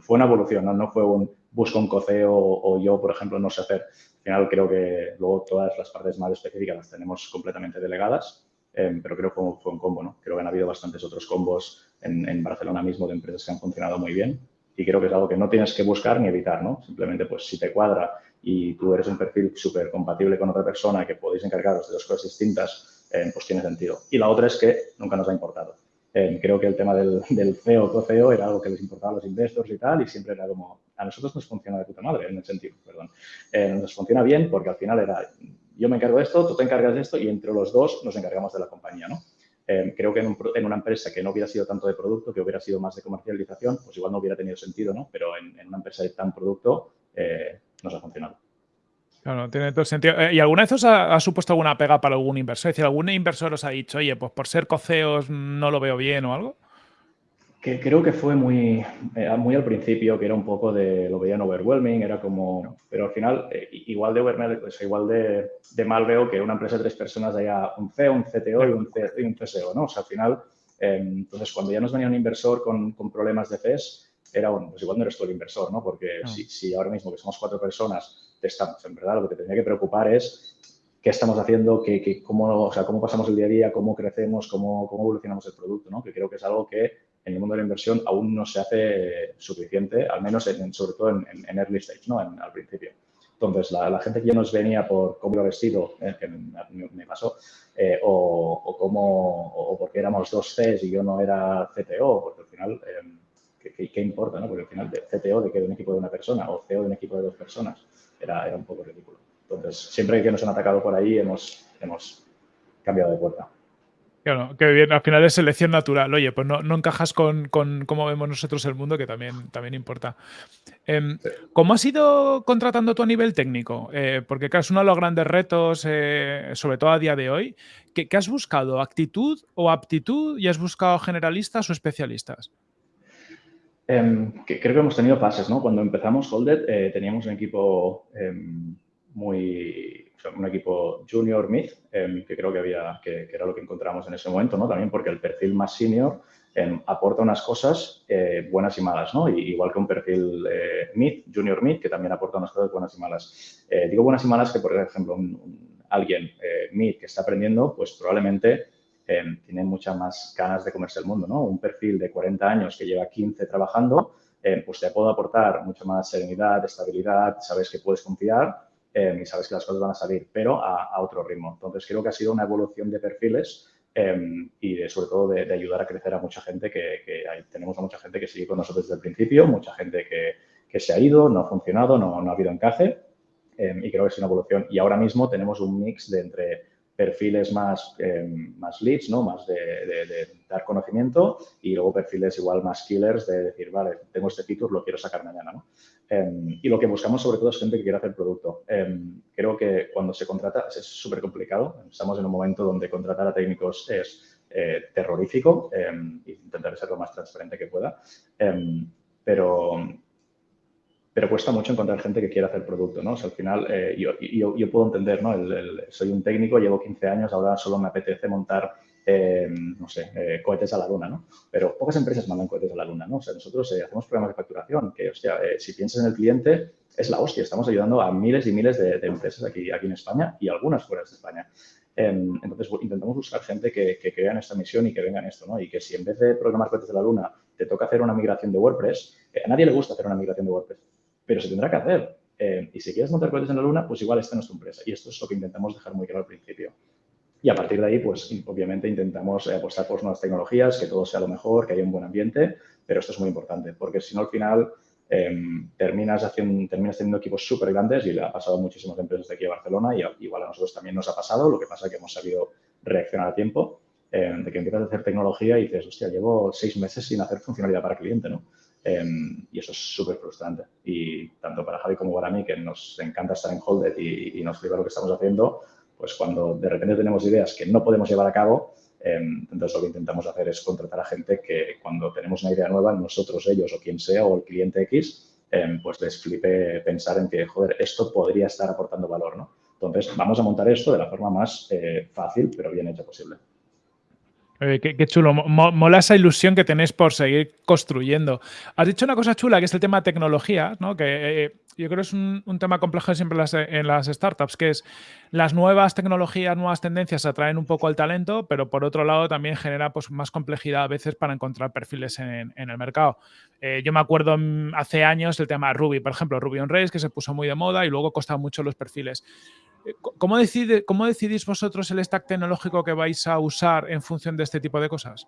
fue una evolución, ¿no? Fue un busco un coceo o, yo, por ejemplo, no sé hacer. Al final creo que luego todas las partes más específicas las tenemos completamente delegadas, em, pero creo que fue un combo, ¿no? Creo que han habido bastantes otros combos en, en Barcelona mismo de empresas que han funcionado muy bien y creo que es algo que no tienes que buscar ni evitar, ¿no? Simplemente, pues, si te cuadra y tú eres un perfil súper compatible con otra persona que podéis encargaros de dos cosas distintas, eh, pues tiene sentido. Y la otra es que nunca nos ha importado. Eh, creo que el tema del, del CEO o CEO era algo que les importaba a los investors y tal, y siempre era como, a nosotros nos funciona de puta madre, en el sentido, perdón. Eh, nos funciona bien porque al final era, yo me encargo de esto, tú te encargas de esto y entre los dos nos encargamos de la compañía, ¿no? Eh, creo que en, una empresa que no hubiera sido tanto de producto, que hubiera sido más de comercialización, pues igual no hubiera tenido sentido, ¿no? Pero en, una empresa de tan producto nos ha funcionado. Claro, tiene todo sentido. Eh, ¿Y alguna vez os ha, supuesto alguna pega para algún inversor? Es decir, ¿algún inversor os ha dicho, oye, pues por ser coceos no lo veo bien o algo? que creo que fue muy, eh, muy al principio, que era un poco de, lo veían overwhelming, era como, pero al final, eh, igual de overwhelming, pues igual de, de, mal veo que una empresa de tres personas haya un CEO, un CTO y un, y un CSO, ¿no? O sea, al final, em, entonces cuando ya nos venía un inversor con, con problemas de FES, era, bueno, pues igual no eres tú el inversor, ¿no? Porque si, si, ahora mismo que somos cuatro personas, estamos, en verdad lo que te tendría que preocupar es qué estamos haciendo, que cómo, o sea, cómo pasamos el día a día, cómo crecemos, cómo, cómo evolucionamos el producto, ¿no? Que creo que es algo que en el mundo de la inversión aún no se hace suficiente, al menos en, sobre todo en, early stage, ¿no? al principio. Entonces, la, gente que ya nos venía por cómo iba vestido, eh, que me, pasó, eh, o, o, cómo, o porque éramos dos Cs y yo no era CTO, porque al final, eh, ¿qué, importa? No? Porque al final, CTO de que de un equipo de una persona o CEO de un equipo de dos personas, era, era un poco ridículo. Entonces, siempre que nos han atacado por ahí, hemos, hemos cambiado de puerta. Claro, que bien, al final es selección natural. Oye, pues no, encajas con, cómo vemos nosotros el mundo, que también, también importa. Em, ¿Cómo has ido contratando tú a nivel técnico? Eh, porque claro, es uno de los grandes retos, eh, sobre todo a día de hoy. ¿Qué, has buscado? ¿Actitud o aptitud? ¿Y has buscado generalistas o especialistas? Em, creo que hemos tenido fases, ¿no? Cuando empezamos Holded eh, teníamos un equipo em, muy un equipo junior mid, em, que creo que, había, que, era lo que encontramos en ese momento, ¿no? También porque el perfil más senior aporta unas cosas eh, buenas y malas, ¿no? igual que un perfil eh, mid, junior mid, que también aporta unas cosas buenas y malas. Eh, digo buenas y malas que, por ejemplo, alguien mid que está aprendiendo, pues probablemente em, tiene muchas más ganas de comerse el mundo, ¿no? Un perfil de 40 años que lleva 15 trabajando, pues te puede aportar mucha más serenidad, estabilidad, sabes que puedes confiar Em, y sabes que las cosas van a salir, pero a, otro ritmo. Entonces, creo que ha sido una evolución de perfiles em, y sobre todo de, ayudar a crecer a mucha gente, que, tenemos a mucha gente que sigue con nosotros desde el principio, mucha gente que, se ha ido, no ha funcionado, no, no ha habido encaje em, y creo que es una evolución. Y ahora mismo tenemos un mix de entre perfiles más, em, más leads, ¿no? más de, dar conocimiento y luego perfiles igual más killers de decir, vale, tengo este feature, lo quiero sacar mañana. ¿no? Em, y lo que buscamos sobre todo es gente que quiera hacer producto. Em, creo que cuando se contrata es súper complicado. Estamos en un momento donde contratar a técnicos es eh, terrorífico e intentar ser lo más transparente que pueda. pero pero cuesta mucho encontrar gente que quiera hacer producto, ¿no? Al final, eh, yo, puedo entender, ¿no? soy un técnico, llevo 15 años, ahora solo me apetece montar, eh, no sé, eh, cohetes a la luna, ¿no? Pero pocas empresas mandan cohetes a la luna, ¿no? O sea, nosotros hacemos programas de facturación, que, hostia, si piensas en el cliente, es la hostia. Estamos ayudando a miles y miles de, empresas aquí, en España y algunas fuera de España. Em, entonces, intentamos buscar gente que, que crea en esta misión y que venga en esto, ¿no? Y que si en vez de programar cohetes de la luna te toca hacer una migración de WordPress, a nadie le gusta hacer una migración de WordPress pero se tendrá que hacer. Eh, y si quieres montar cohetes en la luna, pues igual esta no es tu empresa. Y esto es lo que intentamos dejar muy claro al principio. Y a partir de ahí, pues obviamente intentamos eh, apostar por nuevas tecnologías, que todo sea lo mejor, que haya un buen ambiente, pero esto es muy importante, porque si no al final em, terminas, haciendo, terminas teniendo equipos súper grandes y le ha pasado a muchísimas empresas de aquí a Barcelona y igual a nosotros también nos ha pasado, lo que pasa es que hemos sabido reaccionar a tiempo, em, de que empiezas a hacer tecnología y dices, hostia, llevo seis meses sin hacer funcionalidad para cliente, ¿no? Em, y eso es súper frustrante. Y tanto para Javi como para mí, que nos encanta estar en Holded y, nos flipa lo que estamos haciendo, pues cuando de repente tenemos ideas que no podemos llevar a cabo, em, entonces lo que intentamos hacer es contratar a gente que cuando tenemos una idea nueva, nosotros, ellos o quien sea, o el cliente X, em, pues les flipe pensar en que, joder, esto podría estar aportando valor, ¿no? Entonces, vamos a montar esto de la forma más eh, fácil, pero bien hecha posible. Eh, qué, chulo, mola esa ilusión que tenéis por seguir construyendo. Has dicho una cosa chula, que es el tema de tecnología, ¿no? que eh, yo creo que es un, tema complejo siempre en las, startups, que es las nuevas tecnologías, nuevas tendencias atraen un poco el talento, pero por otro lado también genera pues, más complejidad a veces para encontrar perfiles en, el mercado. Eh, yo me acuerdo mm, hace años el tema Ruby, por ejemplo, Ruby on Rails, que se puso muy de moda y luego costaba mucho los perfiles. ¿Cómo, decide, ¿Cómo decidís vosotros el stack tecnológico que vais a usar en función de este tipo de cosas?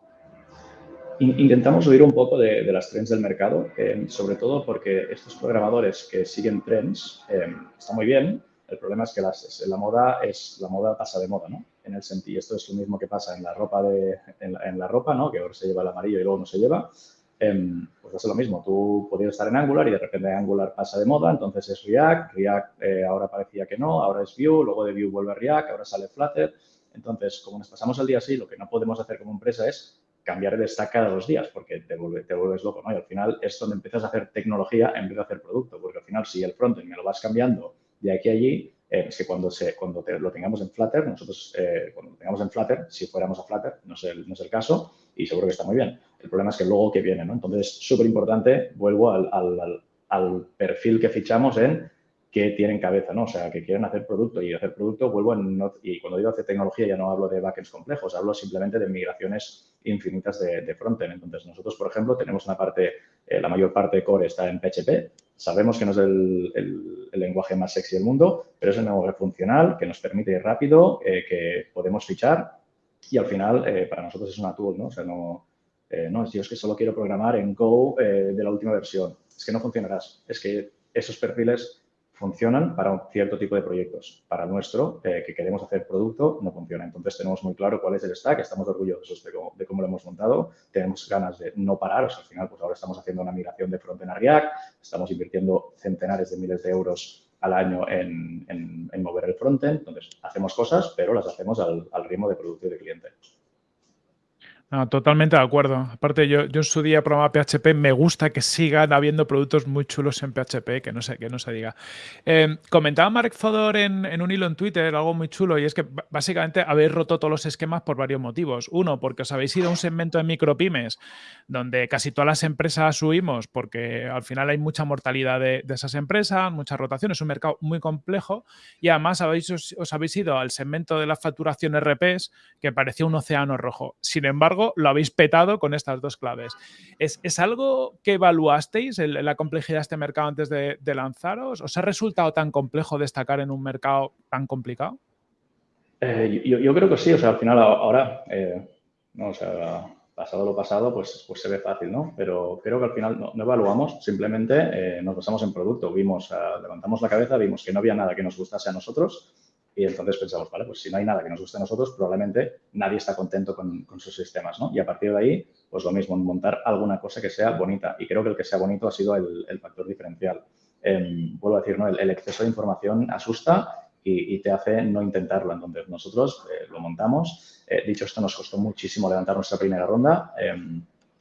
Intentamos oír un poco de, las trends del mercado, eh, sobre todo porque estos programadores que siguen trends eh, está muy bien. El problema es que la moda es la moda pasa de moda, ¿no? En el sentido, esto es lo mismo que pasa en la ropa de, en la ropa, ¿no? Que ahora se lleva el amarillo y luego no se lleva. Em, pues es lo mismo, tú podías estar en Angular y de repente Angular pasa de moda, entonces es React, React eh, ahora parecía que no, ahora es Vue, luego de Vue vuelve a React, ahora sale Flutter. Entonces, como nos pasamos el día así, lo que no podemos hacer como empresa es cambiar de stack cada dos días porque te, te vuelves loco, ¿no? Y al final es donde empiezas a hacer tecnología en vez de hacer producto, porque al final si el frontend me lo vas cambiando de aquí a allí, eh, es que cuando, se, cuando lo tengamos en Flutter, nosotros eh, cuando lo tengamos en Flutter, si fuéramos a Flutter, no es, el, no es el caso y seguro que está muy bien. El problema es que luego que viene, ¿no? Entonces, súper importante, vuelvo al, al, al, perfil que fichamos en que tienen cabeza, ¿no? O sea, que quieren hacer producto y hacer producto, vuelvo en, y cuando digo hacer tecnología ya no hablo de backends complejos, hablo simplemente de migraciones infinitas de, de frontend. Entonces, nosotros, por ejemplo, tenemos una parte, eh, la mayor parte de core está en PHP, sabemos que no es el lenguaje más sexy del mundo, pero es un lenguaje funcional que nos permite ir rápido, eh, que podemos fichar y al final eh, para nosotros es una tool, ¿no? O sea, no, no, yo es que solo quiero programar en Go de la última versión. Es que no funcionarás. Es que esos perfiles funcionan para un cierto tipo de proyectos. Para nuestro, eh, que queremos hacer producto, no funciona. Entonces, tenemos muy claro cuál es el stack, estamos orgullosos de cómo, lo hemos montado, tenemos ganas de no parar. O sea, al final, pues ahora estamos haciendo una migración de frontend a React, estamos invirtiendo centenares de miles de euros al año en, en, mover el frontend. Entonces, hacemos cosas, pero las hacemos al, al ritmo de producto y de cliente totalmente de acuerdo. Aparte, yo, yo en su día programa PHP, me gusta que sigan habiendo productos muy chulos en PHP, que no se, que no se diga. Em, comentaba Mark Fodor en, un hilo en Twitter algo muy chulo y es que básicamente habéis roto todos los esquemas por varios motivos. Uno, porque os habéis ido a un segmento de micropymes donde casi todas las empresas huimos porque al final hay mucha mortalidad de, esas empresas, mucha rotación, es un mercado muy complejo y además habéis, os, habéis ido al segmento de la facturación RPs que parecía un océano rojo. Sin embargo, lo habéis petado con estas dos claves. ¿Es, algo que evaluasteis, la complejidad de este mercado antes de, lanzaros? ¿Os ha resultado tan complejo destacar en un mercado tan complicado? Eh, yo, creo que sí, o sea, al final ahora, eh, no, o sea, pasado lo pasado, pues, pues se ve fácil, ¿no? Pero creo que al final no, evaluamos, simplemente eh, nos basamos en producto. Vimos, levantamos la cabeza, vimos que no había nada que nos gustase a nosotros y entonces pensamos, vale, pues si no hay nada que nos guste a nosotros, probablemente nadie está contento con, con, sus sistemas, ¿no? Y a partir de ahí, pues lo mismo, montar alguna cosa que sea bonita. Y creo que el que sea bonito ha sido el, el factor diferencial. Em, vuelvo a decir, ¿no? El, exceso de información asusta y, te hace no intentarlo. Entonces, nosotros eh, lo montamos. Eh, dicho esto, nos costó muchísimo levantar nuestra primera ronda.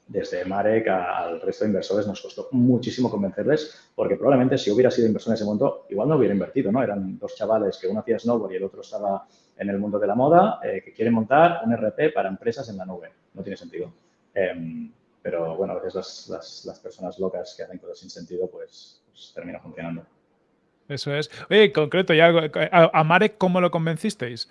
Desde Marek al resto de inversores nos costó muchísimo convencerles, porque probablemente si hubiera sido inversor en ese momento, igual no hubiera invertido, ¿no? Eran dos chavales que uno hacía snowboard y el otro estaba en el mundo de la moda, eh, que quieren montar un RP para empresas en la nube. No tiene sentido. Em, pero bueno, a veces las, personas locas que hacen cosas sin sentido, pues, pues termina funcionando. Eso es. Oye, concreto, ya, a Marek, ¿cómo lo convencisteis?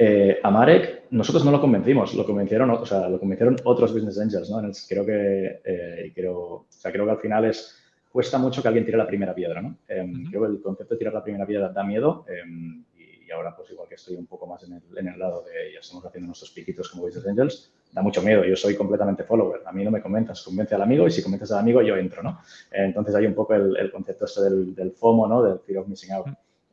Eh, a Marek, nosotros no lo convencimos, lo convencieron, o sea, lo convencieron otros business angels, ¿no? Creo que, eh, creo, o sea, creo que al final es, cuesta mucho que alguien tire la primera piedra, ¿no? Em, creo que el concepto de tirar la primera piedra da miedo em, y, ahora, pues igual que estoy un poco más en el, en el, lado de ya estamos haciendo nuestros piquitos como business angels, da mucho miedo. Yo soy completamente follower, a mí no me comentas, convence al amigo y si convences al amigo yo entro, ¿no? Entonces hay un poco el, concepto este del, del, FOMO, ¿no? Del fear of missing out.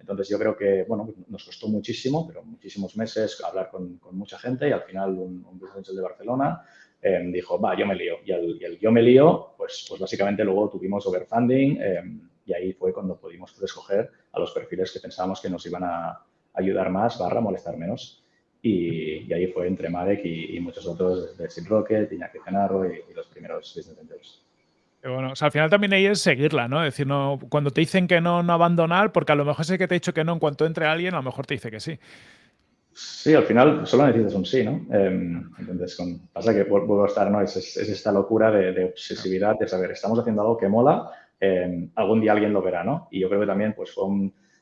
Entonces, yo creo que, bueno, nos costó muchísimo, pero muchísimos meses hablar con, mucha gente y al final un, un business de Barcelona em, dijo, va, yo me lío. Y el, yo me lío, pues, pues básicamente luego tuvimos overfunding em, y ahí fue cuando pudimos escoger a los perfiles que pensábamos que nos iban a ayudar más, barra molestar menos. Y, ahí fue entre Marek y, muchos otros, de Sid Rocket, Iñaki Cenarro y, y los primeros business angels. Bueno, al final también ahí es seguirla, ¿no? Es decir, no, cuando te dicen que no, no abandonar, porque a lo mejor ese que te ha dicho que no, en cuanto entre alguien, a lo mejor te dice que sí. Sí, al final solo necesitas un sí, ¿no? Em, entonces, pasa que vuelvo a estar, ¿no? Es, esta locura de, obsesividad, de saber, estamos haciendo algo que mola, em, algún día alguien lo verá, ¿no? Y yo creo que también, pues,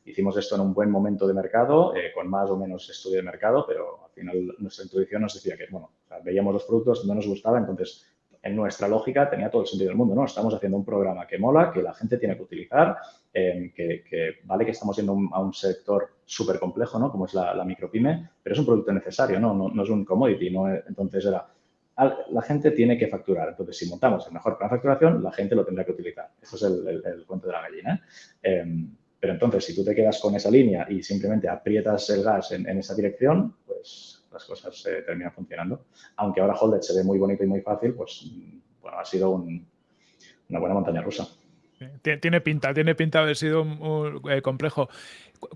hicimos esto en un buen momento de mercado, eh, con más o menos estudio de mercado, pero al final nuestra intuición nos decía que, bueno, veíamos los productos, no nos gustaba, entonces en nuestra lógica tenía todo el sentido del mundo, ¿no? Estamos haciendo un programa que mola, que la gente tiene que utilizar, em, que, vale que estamos yendo a un sector súper complejo, ¿no? Como es la, micropyme, pero es un producto necesario, ¿no? No, es un commodity, ¿no? Entonces era, la gente tiene que facturar. Entonces, si montamos el mejor plan de facturación, la gente lo tendrá que utilizar. Eso es el, cuento de la gallina. Em, pero entonces, si tú te quedas con esa línea y simplemente aprietas el gas en, en esa dirección, pues las cosas eh, terminan funcionando. Aunque ahora Holded se ve muy bonito y muy fácil, pues bueno, ha sido una buena montaña rusa. Tiene pinta, tiene pinta de haber sido eh, complejo.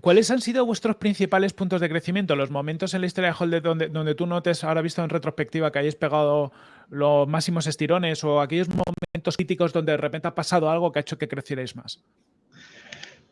¿Cuáles han sido vuestros principales puntos de crecimiento? Los momentos en la historia de Holded donde, donde tú notes, ahora visto en retrospectiva, que hayáis pegado los máximos estirones o aquellos momentos críticos donde de repente ha pasado algo que ha hecho que crecierais más.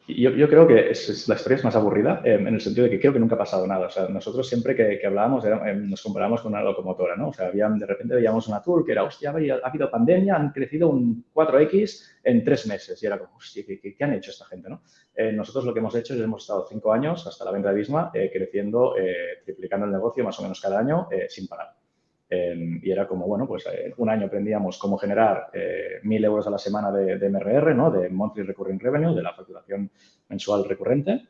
Yo, yo, creo que es, la historia es más aburrida em, en el sentido de que creo que nunca ha pasado nada. O sea, nosotros siempre que, hablábamos em, nos comparábamos con una locomotora, ¿no? O sea, habían, de repente veíamos una tour que era, hostia, ha habido pandemia, han crecido un 4X en tres meses. Y era como, hostia, ¿qué, qué, han hecho esta gente, no? Eh, nosotros lo que hemos hecho es hemos estado cinco años hasta la venta de Bisma eh, creciendo, eh, triplicando el negocio más o menos cada año sin parar. Em, y era como, bueno, pues un año aprendíamos cómo generar mil euros a la semana de, de MRR, ¿no? De Monthly Recurring Revenue, de la facturación mensual recurrente,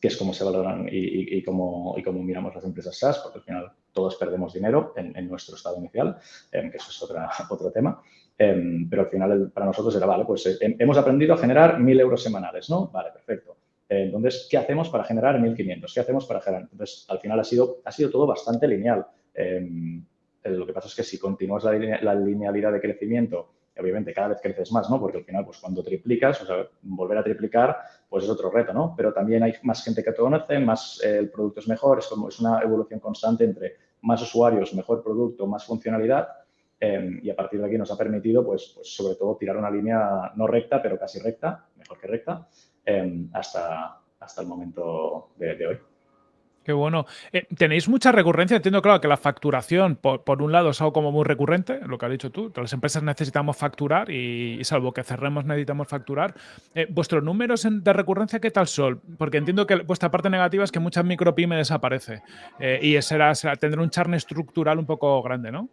que es como se valoran y, y, cómo, y cómo miramos las empresas SaaS, porque al final todos perdemos dinero en, nuestro estado inicial, em, que eso es otra, *laughs* otro tema. Em, pero al final para nosotros era, vale, pues eh, hemos aprendido a generar 1.000 euros semanales, ¿no? Vale, perfecto. entonces, ¿qué hacemos para generar 1.500? ¿Qué hacemos para generar? Entonces, al final ha sido, ha sido todo bastante lineal. Em, lo que pasa es que si continúas la, linealidad de crecimiento obviamente cada vez creces más, ¿no? Porque al final, pues cuando triplicas, o sea, volver a triplicar, pues es otro reto, ¿no? Pero también hay más gente que te conoce, más eh, el producto es mejor, es como es una evolución constante entre más usuarios, mejor producto, más funcionalidad em, y a partir de aquí nos ha permitido, pues, pues, sobre todo tirar una línea no recta, pero casi recta, mejor que recta, em, hasta, hasta el momento de hoy. Qué bueno. Eh, ¿Tenéis mucha recurrencia? Entiendo, claro, que la facturación, por, un lado, es algo como muy recurrente, lo que has dicho tú. Las empresas necesitamos facturar y, salvo que cerremos, necesitamos facturar. Eh, ¿Vuestros números de recurrencia qué tal son? Porque entiendo que vuestra parte negativa es que muchas micropymes desaparece eh, y será, será, tendrá un charne estructural un poco grande, ¿no?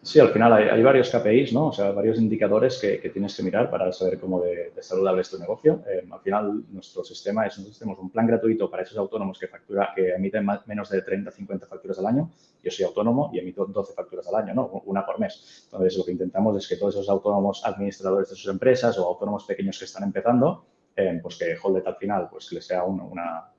Sí, al final hay, varios KPIs, ¿no? O sea, varios indicadores que, tienes que mirar para saber cómo de, saludable es tu negocio. Eh, al final, nuestro sistema es, nosotros tenemos un plan gratuito para esos autónomos que factura, que emiten menos de 30, 50 facturas al año. Yo soy autónomo y emito 12 facturas al año, ¿no? Una por mes. Entonces, lo que intentamos es que todos esos autónomos administradores de sus empresas o autónomos pequeños que están empezando, eh, pues que Holdet al final, pues que les sea una,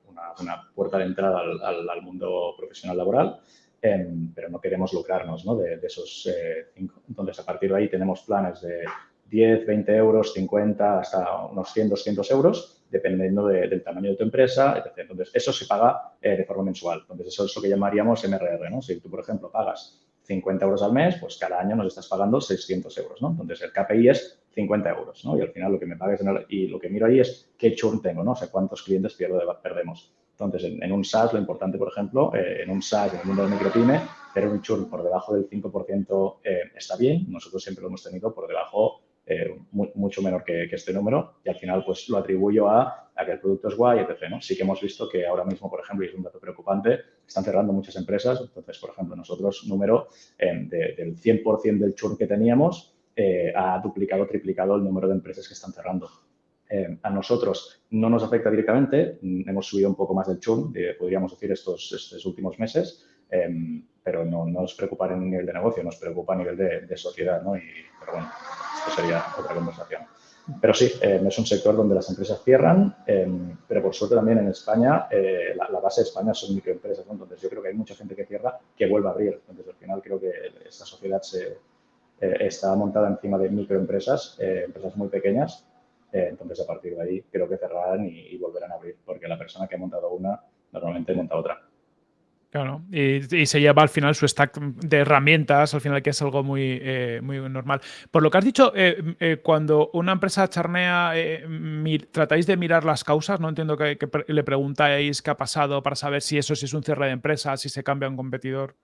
puerta de entrada al mundo profesional laboral Pero no queremos lucrarnos ¿no? De, esos eh, cinco. Entonces, a partir de ahí tenemos planes de 10, 20 euros, 50, hasta unos 100, 200 euros, dependiendo del tamaño de tu empresa, etc. Entonces, eso se paga eh, de forma mensual. Entonces, eso es lo que llamaríamos MRR. ¿no? Si tú, por ejemplo, pagas 50 euros al mes, pues cada año nos estás pagando 600 euros. ¿no? Entonces, el KPI es 50 euros. ¿no? Y al final lo que me pagues y lo que miro ahí es qué churn tengo, ¿no? o sea, cuántos clientes pierdo, perdemos. Entonces, en, un SaaS, lo importante, por ejemplo, eh, en un SaaS, en el mundo de micropyme, tener un churn por debajo del 5% eh, está bien. Nosotros siempre lo hemos tenido por debajo, eh, mucho menor que, este número. Y al final, pues lo atribuyo a, que el producto es guay, etc. Sí que hemos visto que ahora mismo, por ejemplo, y es un dato preocupante, están cerrando muchas empresas. Entonces, por ejemplo, nosotros, número del 100% del churn que teníamos, ha duplicado, triplicado el número de empresas que están cerrando. Eh, a nosotros no nos afecta directamente, mm, hemos subido un poco más del churn, podríamos decir, estos, estos últimos meses, em, pero no, nos preocupa en nivel de negocio, nos preocupa a nivel de, sociedad, ¿no? Y, pero bueno, esto sería otra conversación. Pero sí, em, es un sector donde las empresas cierran, em, pero por suerte también en España, eh, la, base de España son microempresas, entonces yo creo que hay mucha gente que cierra que vuelve a abrir. Entonces al final creo que esta sociedad se, eh, está montada encima de microempresas, empresas muy pequeñas, eh, entonces, a partir de ahí, creo que cerrarán y, volverán a abrir, porque la persona que ha montado una normalmente monta otra. Claro, y, se lleva al final su stack de herramientas, al final que es algo muy, eh, muy normal. Por lo que has dicho, eh, cuando una empresa charnea, tratáis de mirar las causas, no entiendo que, le preguntáis qué ha pasado para saber si eso si es un cierre de empresa, si se cambia un competidor.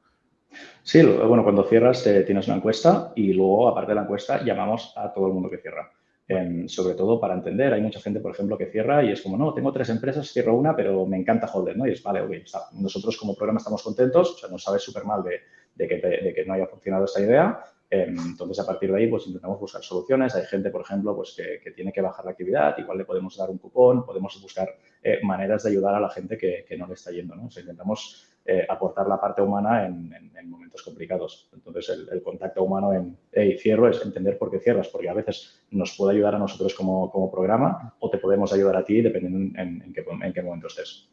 Sí, bueno, cuando cierras tienes una encuesta y luego, aparte de la encuesta, llamamos a todo el mundo que cierra. Em, sobre todo para entender. Hay mucha gente, por ejemplo, que cierra y es como, no, tengo tres empresas, cierro una, pero me encanta Holder, ¿no? Y es, vale, ok, nosotros como programa estamos contentos, o sea, no sabes súper mal de, que de, que no haya funcionado esta idea. Em, entonces, a partir de ahí, pues intentamos buscar soluciones. Hay gente, por ejemplo, pues que, que tiene que bajar la actividad, igual le podemos dar un cupón, podemos buscar eh, maneras de ayudar a la gente que, que no le está yendo, ¿no? O sea, intentamos eh, aportar la parte humana en, momentos complicados. Entonces, el, contacto humano en hey, cierro es entender por qué cierras, porque a veces nos puede ayudar a nosotros como, como programa o te podemos ayudar a ti dependiendo en, qué, en qué, momento estés.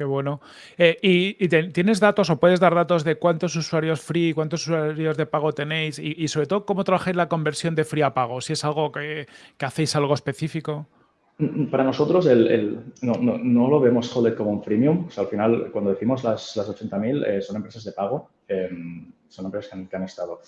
Qué bueno. Eh, ¿Y, tienes datos o puedes dar datos de cuántos usuarios free, cuántos usuarios de pago tenéis y, sobre todo cómo trabajáis la conversión de free a pago? Si es algo que, que hacéis algo específico. Para nosotros no, no, lo vemos Holded como un sea, al final, cuando decimos las, las 80.000, eh, son empresas de pago, em, son empresas que han, estado.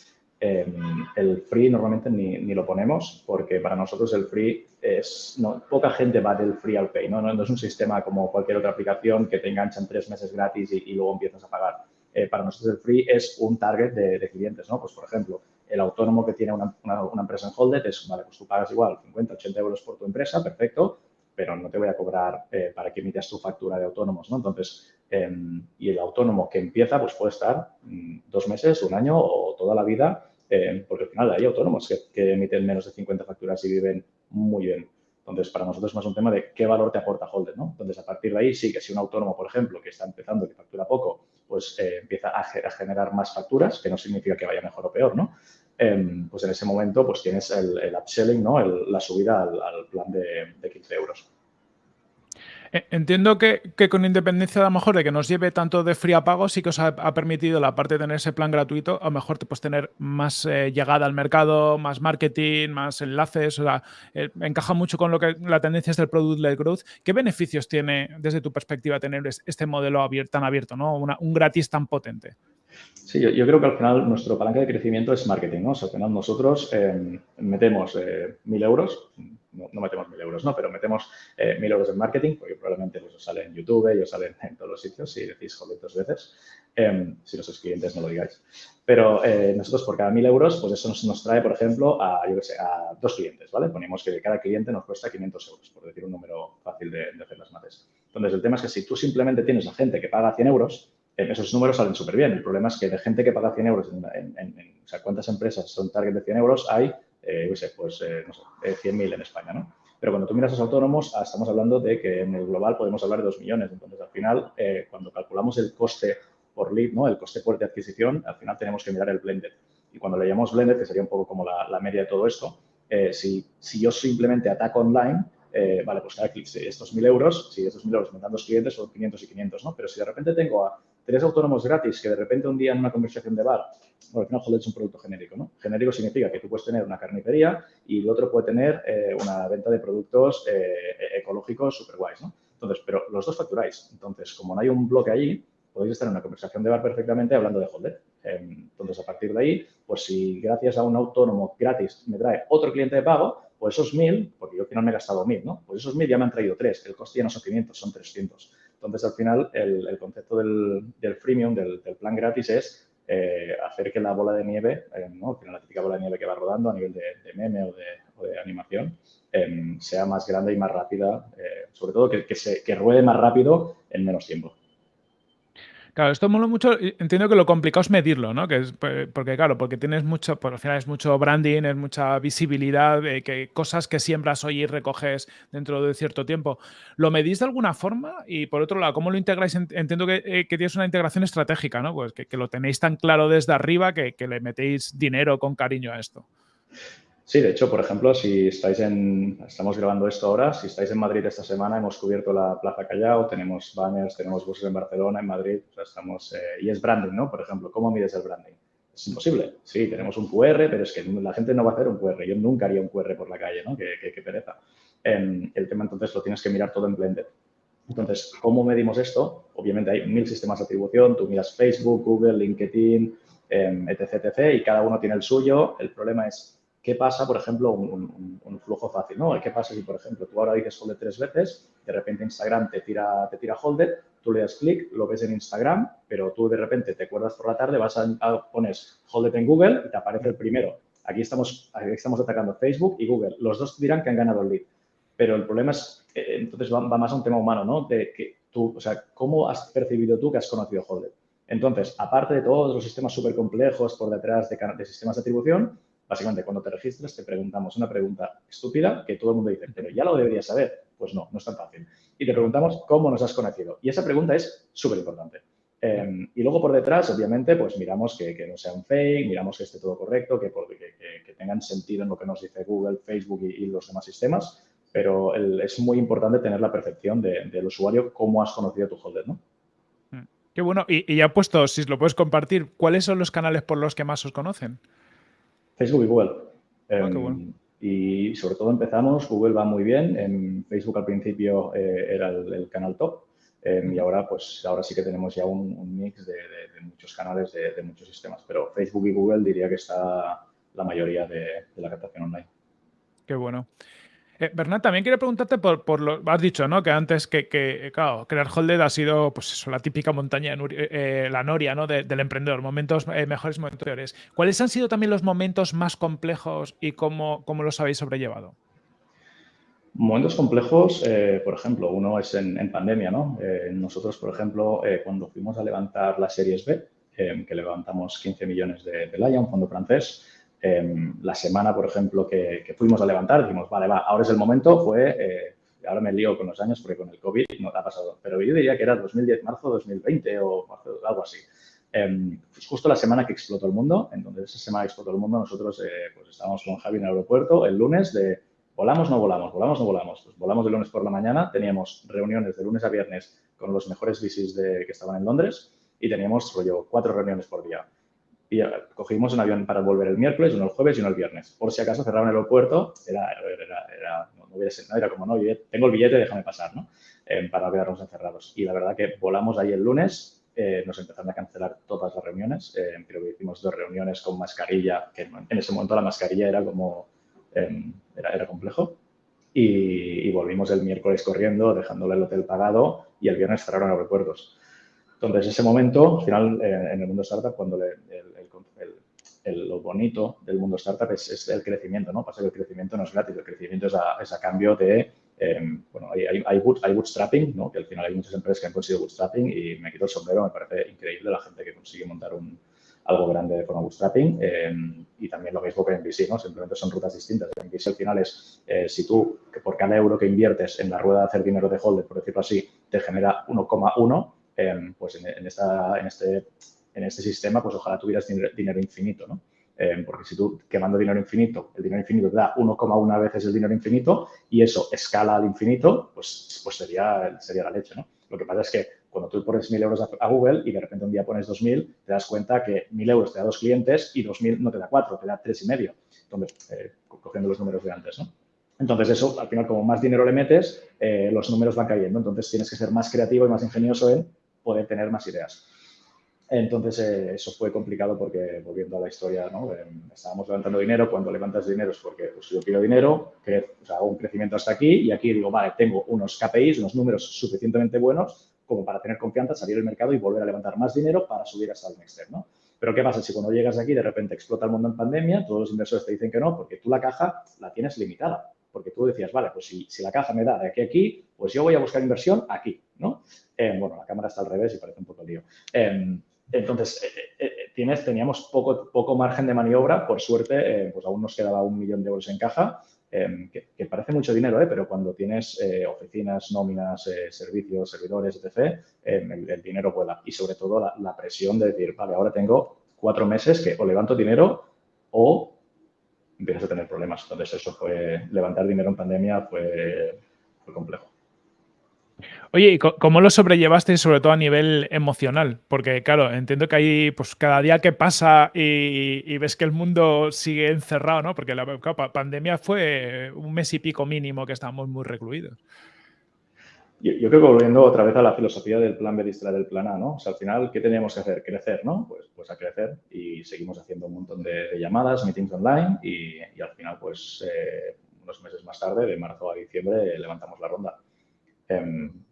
Em, el free normalmente ni, ni, lo ponemos porque para nosotros el free es... Poca gente va del free al pay. ¿no? No, es un sistema como cualquier otra aplicación que te enganchan tres meses gratis y, luego empiezas a pagar. Eh, para nosotros el free es un target de, clientes. ¿no? Pues, por ejemplo, el autónomo que tiene una, empresa en Holded es, vale, pues tú pagas igual 50, 80 euros por tu empresa, perfecto, pero no te voy a cobrar eh, para que emitas tu factura de autónomos, ¿no? Entonces, em, y el autónomo que empieza, pues puede estar mm, dos meses, un año o toda la vida, em, porque al final hay autónomos que, emiten menos de 50 facturas y viven muy bien. Entonces, para nosotros es más un tema de qué valor te aporta Holder, ¿no? Entonces, a partir de ahí, sí que si un autónomo, por ejemplo, que está empezando, que factura poco, pues eh, empieza a, generar más facturas, que no significa que vaya mejor o peor, ¿no? Em, pues en ese momento, pues tienes el, upselling, ¿no? la subida al, plan de 15 euros. Eh, entiendo que, con independencia a lo mejor de que nos lleve tanto de fría pago, sí que os ha, permitido la parte de tener ese plan gratuito, a lo mejor te puedes tener más eh, llegada al mercado, más marketing, más enlaces, o sea, eh, encaja mucho con lo que la tendencia es del product-led growth. ¿Qué beneficios tiene desde tu perspectiva tener este modelo tan abierto, ¿no? un gratis tan potente? Sí, yo, creo que al final nuestro palanca de crecimiento es marketing, ¿no? O sea, al final nosotros metemos mil euros, no, metemos mil euros, ¿no? Pero metemos eh, mil euros en marketing, porque probablemente pues, os sale en YouTube y os sale en todos los sitios si decís joder dos veces. Em, si no sois clientes, no lo digáis. Pero eh, nosotros por cada mil euros, pues eso nos, trae, por ejemplo, a, yo sé, a dos clientes, ¿vale? Ponemos que cada cliente nos cuesta 500 euros, por decir un número fácil de, hacer las mates. Entonces, el tema es que si tú simplemente tienes a gente que paga 100 euros, em, esos números salen súper bien. El problema es que de gente que paga 100 euros, en, o sea, ¿cuántas empresas son target de 100 euros? Hay eh, pues, eh, no sé, 100.000 en España, ¿no? Pero cuando tú miras a los autónomos, ah, estamos hablando de que en el global podemos hablar de 2 millones. Entonces, al final, eh, cuando calculamos el coste por lead, ¿no? El coste por de adquisición, al final tenemos que mirar el blended. Y cuando le llamamos blended, que sería un poco como la, media de todo esto, si, si yo simplemente ataco online, vale, pues cada clic, estos 1.000 euros, si estos 1.000 euros me dan dos clientes, son 500 y 500, ¿no? Pero si de repente tengo a tres autónomos gratis que de repente un día en una conversación de bar, bueno, al final es un producto genérico, ¿no? Genérico significa que tú puedes tener una carnicería y el otro puede tener eh, una venta de productos eh, ecológicos super guays, ¿no? Entonces, pero los dos facturáis. Entonces, como no hay un bloque allí, podéis estar en una conversación de bar perfectamente hablando de Holder. Em, entonces, a partir de ahí, pues si gracias a un autónomo gratis me trae otro cliente de pago, pues esos mil, porque yo al final me he gastado mil, ¿no? Pues esos mil ya me han traído tres. El coste ya no son 500, son 300. Entonces, al final, el, concepto del, freemium, del, plan gratis, es eh, hacer que la bola de nieve, eh, ¿no? la típica bola de nieve que va rodando a nivel de, meme o de, animación, em, sea más grande y más rápida, eh, sobre todo que, se, que ruede más rápido en menos tiempo. Claro, esto mola mucho, entiendo que lo complicado es medirlo, ¿no? Que es, porque claro, porque tienes mucho, por al final es mucho branding, es mucha visibilidad, que cosas que siembras hoy y recoges dentro de cierto tiempo. ¿Lo medís de alguna forma? Y por otro lado, ¿cómo lo integráis? Entiendo que, eh, que tienes una integración estratégica, ¿no? Pues que, lo tenéis tan claro desde arriba que, que le metéis dinero con cariño a esto. Sí, de hecho, por ejemplo, si estáis en, estamos grabando esto ahora, si estáis en Madrid esta semana, hemos cubierto la Plaza Callao, tenemos banners, tenemos buses en Barcelona, en Madrid, estamos, eh, y es branding, ¿no? Por ejemplo, ¿cómo mides el branding? Es imposible. Sí, tenemos un QR, pero es que la gente no va a hacer un QR. Yo nunca haría un QR por la calle, ¿no? Qué, pereza. Em, el tema, entonces, lo tienes que mirar todo en Blended. Entonces, ¿cómo medimos esto? Obviamente hay mil sistemas de atribución. Tú miras Facebook, Google, LinkedIn, em, etc, etc. Y cada uno tiene el suyo. El problema es ¿Qué pasa, por ejemplo, un, flujo fácil? ¿no? ¿Qué pasa si, por ejemplo, tú ahora dices Holder tres veces, de repente Instagram te tira, te tira Holder, tú le das clic, lo ves en Instagram, pero tú de repente te acuerdas por la tarde, vas a, pones Holder en Google y te aparece el primero. Aquí estamos, aquí estamos atacando Facebook y Google. Los dos dirán que han ganado el lead. Pero el problema es, eh, entonces va, más a un tema humano, ¿no? De que tú, o sea, ¿cómo has percibido tú que has conocido Holder? Entonces, aparte de todos los sistemas súper complejos por detrás de, de sistemas de atribución, Básicamente, cuando te registras, te preguntamos una pregunta estúpida que todo el mundo dice, pero ya lo deberías saber. Pues no, no es tan fácil. Y te preguntamos cómo nos has conocido. Y esa pregunta es súper importante. Em, y luego por detrás, obviamente, pues miramos que, no sea un fake, miramos que esté todo correcto, que, tengan sentido en lo que nos dice Google, Facebook y, los demás sistemas. Pero es muy importante tener la percepción del usuario, cómo has conocido tu holder, ¿no? Mm. Qué bueno. Y, y ya puesto, si lo puedes compartir, ¿cuáles son los canales por los que más os conocen? Facebook y Google. Ah, em, y sobre todo empezamos, Google va muy bien, en Facebook al principio eh, era el, canal top em, y ahora pues ahora sí que tenemos ya un, mix de, muchos canales de, muchos sistemas, pero Facebook y Google diría que está la mayoría de la captación online. Qué bueno. Eh, Bernat, también quería preguntarte por, lo. Has dicho, ¿no? Que antes que, claro, crear Holded ha sido, pues eso, la típica montaña, eh, eh, la noria, ¿no? del emprendedor, momentos mejores, momentos peores. ¿Cuáles han sido también los momentos más complejos y cómo, los habéis sobrellevado? Momentos complejos, por ejemplo, uno es en, pandemia, ¿no? nosotros, por ejemplo, cuando fuimos a levantar las series B, que levantamos 15 millones de, de un fondo francés, Em, la semana, por ejemplo, que, fuimos a levantar, dijimos, vale, va, ahora es el momento, fue, eh, ahora me lío con los años porque con el COVID no ha pasado, pero yo diría que era 2010, marzo 2020 o algo así. Em, pues justo la semana que explotó el mundo, entonces esa semana explotó el mundo, nosotros eh, pues estábamos con Javi en el aeropuerto el lunes de volamos, no volamos, volamos, no volamos. Pues volamos el lunes por la mañana, teníamos reuniones de lunes a viernes con los mejores VCs de, que estaban en Londres y teníamos rollo cuatro reuniones por día. Y cogimos un avión para volver el miércoles, uno el jueves y uno el viernes. Por si acaso cerraban el aeropuerto, era, era, era, no, no, era como, no, tengo el billete, déjame pasar, ¿no? Eh, para no quedarnos encerrados. Y la verdad que volamos ahí el lunes, eh, nos empezaron a cancelar todas las reuniones. Eh, hicimos dos reuniones con mascarilla, que en ese momento la mascarilla era como, em, era, complejo. Y, volvimos el miércoles corriendo, dejándole el hotel pagado y el viernes cerraron aeropuertos. Entonces, ese momento, al final, en el mundo startup, cuando el, lo bonito del mundo startup es, el crecimiento, ¿no? Pasa que el crecimiento no es gratis, el crecimiento es a cambio de Em, bueno, hay, hay, hay, bootstrapping, ¿no? que al final hay muchas empresas que han conseguido bootstrapping y me quito el sombrero, me parece increíble la gente que consigue montar un, algo grande de forma bootstrapping em, y también lo mismo que en VC, ¿no? simplemente son rutas distintas. En VC al final es, eh, si tú, que por cada euro que inviertes en la rueda de hacer dinero de holder, por decirlo así, te genera 1,1, em, pues en, en, esta, en, este, en este sistema, pues ojalá tuvieras dinero, infinito, ¿no? Eh, porque si tú quemando dinero infinito, el dinero infinito te da 1,1 veces el dinero infinito y eso escala al infinito, pues, pues sería, sería la leche, ¿no? Lo que pasa es que cuando tú pones 1.000 euros a, Google y de repente un día pones 2.000, te das cuenta que 1.000 euros te da dos clientes y 2.000 no te da cuatro, te da tres y medio. Entonces, eh, cogiendo los números de antes, ¿no? Entonces, eso, al final, como más dinero le metes, eh, los números van cayendo. Entonces, tienes que ser más creativo y más ingenioso en poder tener más ideas. Entonces, eh, eso fue complicado porque, volviendo a la historia, ¿no? Em, estábamos levantando dinero. Cuando levantas dinero es porque pues, yo quiero dinero, que hago un crecimiento hasta aquí y aquí digo, vale, tengo unos KPIs, unos números suficientemente buenos como para tener confianza, salir al mercado y volver a levantar más dinero para subir hasta el next step, ¿no? Pero ¿qué pasa si cuando llegas aquí de repente explota el mundo en pandemia, todos los inversores te dicen que no, porque tú la caja la tienes limitada? Porque tú decías, vale, pues si, si la caja me da de aquí a aquí, pues yo voy a buscar inversión aquí, ¿no? Eh, bueno, la cámara está al revés y parece un poco lío. Entonces, eh, eh, eh, tienes, teníamos poco, poco margen de maniobra. Por suerte, pues aún nos quedaba un millón de euros en caja, em, que, parece mucho dinero, pero cuando tienes oficinas, nóminas, servicios, servidores, etc., em, el, dinero vuela. Y sobre todo la, presión de decir, vale, ahora tengo cuatro meses que o levanto dinero o empiezas a tener problemas. Entonces, eso fue, levantar dinero en pandemia fue, fue complejo. Oye, ¿y cómo lo sobrellevaste sobre todo a nivel emocional? Porque, claro, entiendo que ahí, pues cada día que pasa y, ves que el mundo sigue encerrado, ¿no? Porque la pandemia fue un mes y pico mínimo que estábamos muy recluidos. Yo, creo que volviendo otra vez a la filosofía del plan B del plan A, ¿no? O sea, al final, ¿qué teníamos que hacer? Crecer, ¿no? Pues, pues a crecer y seguimos haciendo un montón de, llamadas, meetings online y, al final, pues eh, unos meses más tarde, de marzo a diciembre, levantamos la ronda. Em,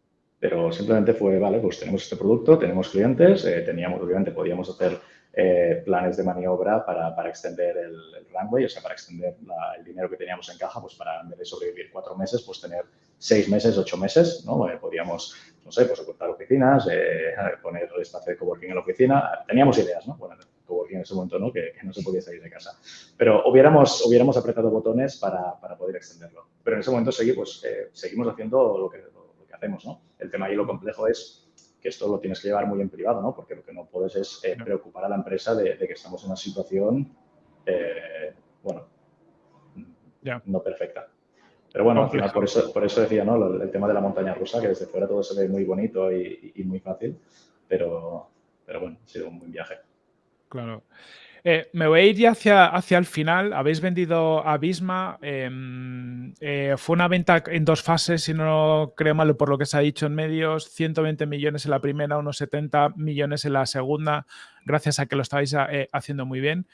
pero simplemente fue, vale, pues tenemos este producto, tenemos clientes, eh, teníamos, obviamente, podíamos hacer eh, planes de maniobra para, para extender el, runway, o sea, para extender el dinero que teníamos en caja, pues para, en vez de sobrevivir cuatro meses, pues tener seis meses, ocho meses, ¿no? Eh, podíamos, no sé, pues ocultar oficinas, *laughs* poner el espacio de coworking en la oficina, teníamos ideas, ¿no? Bueno, coworking en ese momento, ¿no? Que, no se podía salir de casa. Pero hubiéramos, hubiéramos apretado botones para, para poder extenderlo. Pero en ese momento seguí, pues, seguimos haciendo lo que, hacemos, ¿no? El tema ahí lo complejo es que esto lo tienes que llevar muy en privado, ¿no? Porque lo que no puedes es eh, preocupar a la empresa de, que estamos en una situación, eh, bueno, no perfecta. Pero bueno, al final, por eso, por eso decía, ¿no? El tema de la montaña rusa, que desde fuera todo se ve muy bonito y, y muy fácil, pero, pero bueno, ha sido un buen viaje. Claro. Eh, me voy a ir ya hacia, hacia el final. Habéis vendido a Bisma. Em, eh, fue una venta en dos fases, si no creo mal por lo que se ha dicho en medios. 120 millones en la primera, unos 70 millones en la segunda, gracias a que lo estáis eh, haciendo muy bien.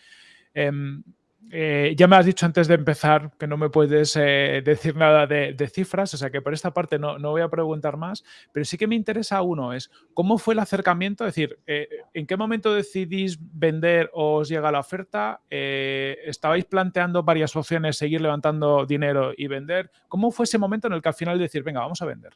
Eh, ya me has dicho antes de empezar que no me puedes eh, decir nada de, cifras, o sea que por esta parte no, no, voy a preguntar más, pero sí que me interesa uno, es cómo fue el acercamiento, es decir, eh, ¿en qué momento decidís vender o os llega la oferta? ¿Estabais planteando varias opciones, seguir levantando dinero y vender? ¿Cómo fue ese momento en el que al final decir, venga, vamos a vender?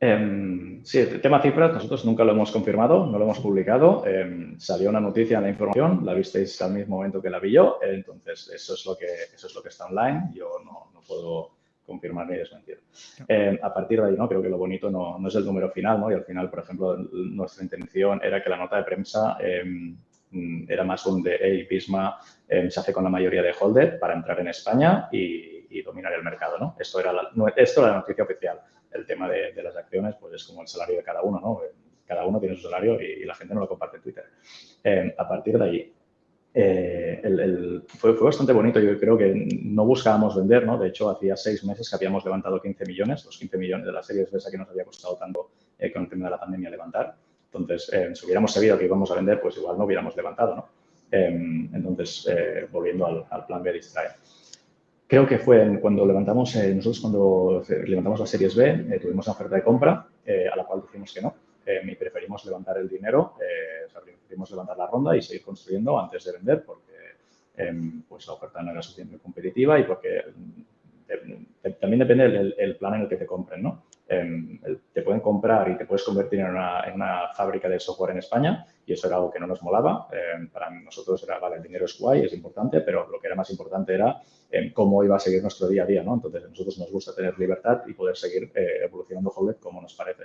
Em, sí, el tema cifras nosotros nunca lo hemos confirmado, no lo hemos publicado. Em, salió una noticia en la información, la visteis al mismo momento que la vi yo, entonces eso es lo que, eso es lo que está online. Yo no, no puedo confirmar ni desmentir. Em, a partir de ahí, ¿no? creo que lo bonito no, no, es el número final, ¿no? y al final, por ejemplo, nuestra intención era que la nota de prensa era más un de, hey, Pisma se hace con la mayoría de Holded para entrar en España y, y dominar el mercado. ¿no? Esto, era la, esto era la noticia oficial el tema de, las acciones, pues es como el salario de cada uno, ¿no? Cada uno tiene su salario y, la gente no lo comparte en Twitter. Eh, a partir de ahí, eh, el, fue, fue, bastante bonito. Yo creo que no buscábamos vender, ¿no? De hecho, hacía seis meses que habíamos levantado 15 millones, los 15 millones de la serie de que nos había costado tanto eh, con el tema de la pandemia levantar. Entonces, si hubiéramos sabido que íbamos a vender, pues igual no hubiéramos levantado, ¿no? entonces, volviendo al, al, plan B Distrae. Creo que fue cuando levantamos, eh, nosotros cuando levantamos las series B, eh, tuvimos una oferta de compra eh, a la cual dijimos que no. y preferimos levantar el dinero, o sea, preferimos levantar la ronda y seguir construyendo antes de vender porque em, pues la oferta no era suficientemente competitiva y porque también depende del plan en el que te compren, ¿no? Em, te pueden comprar y te puedes convertir en una, en una, fábrica de software en España y eso era algo que no nos molaba. Em, para nosotros era, vale, el dinero es guay, es importante, pero lo que era más importante era em, cómo iba a seguir nuestro día a día, ¿no? Entonces, a nosotros nos gusta tener libertad y poder seguir eh, evolucionando Holded como nos parece.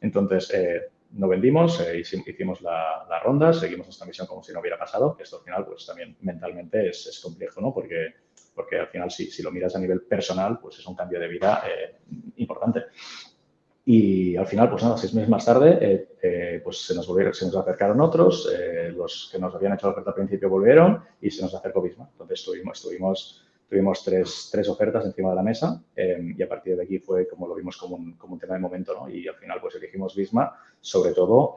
Entonces, eh, no vendimos, eh, hicimos la, la, ronda, seguimos nuestra misión como si no hubiera pasado, esto al final, pues también mentalmente es, es complejo, ¿no? Porque porque al final si, si, lo miras a nivel personal, pues es un cambio de vida eh, importante. Y al final, pues nada, seis meses más tarde, eh, eh, pues se nos, volvieron, se nos acercaron otros, los que nos habían hecho la oferta al principio volvieron y se nos acercó Bisma. Entonces tuvimos, tuvimos, tuvimos tres, tres ofertas encima de la mesa y a partir de aquí fue como lo vimos como un, como un tema de momento, ¿no? Y al final pues elegimos Bisma, sobre todo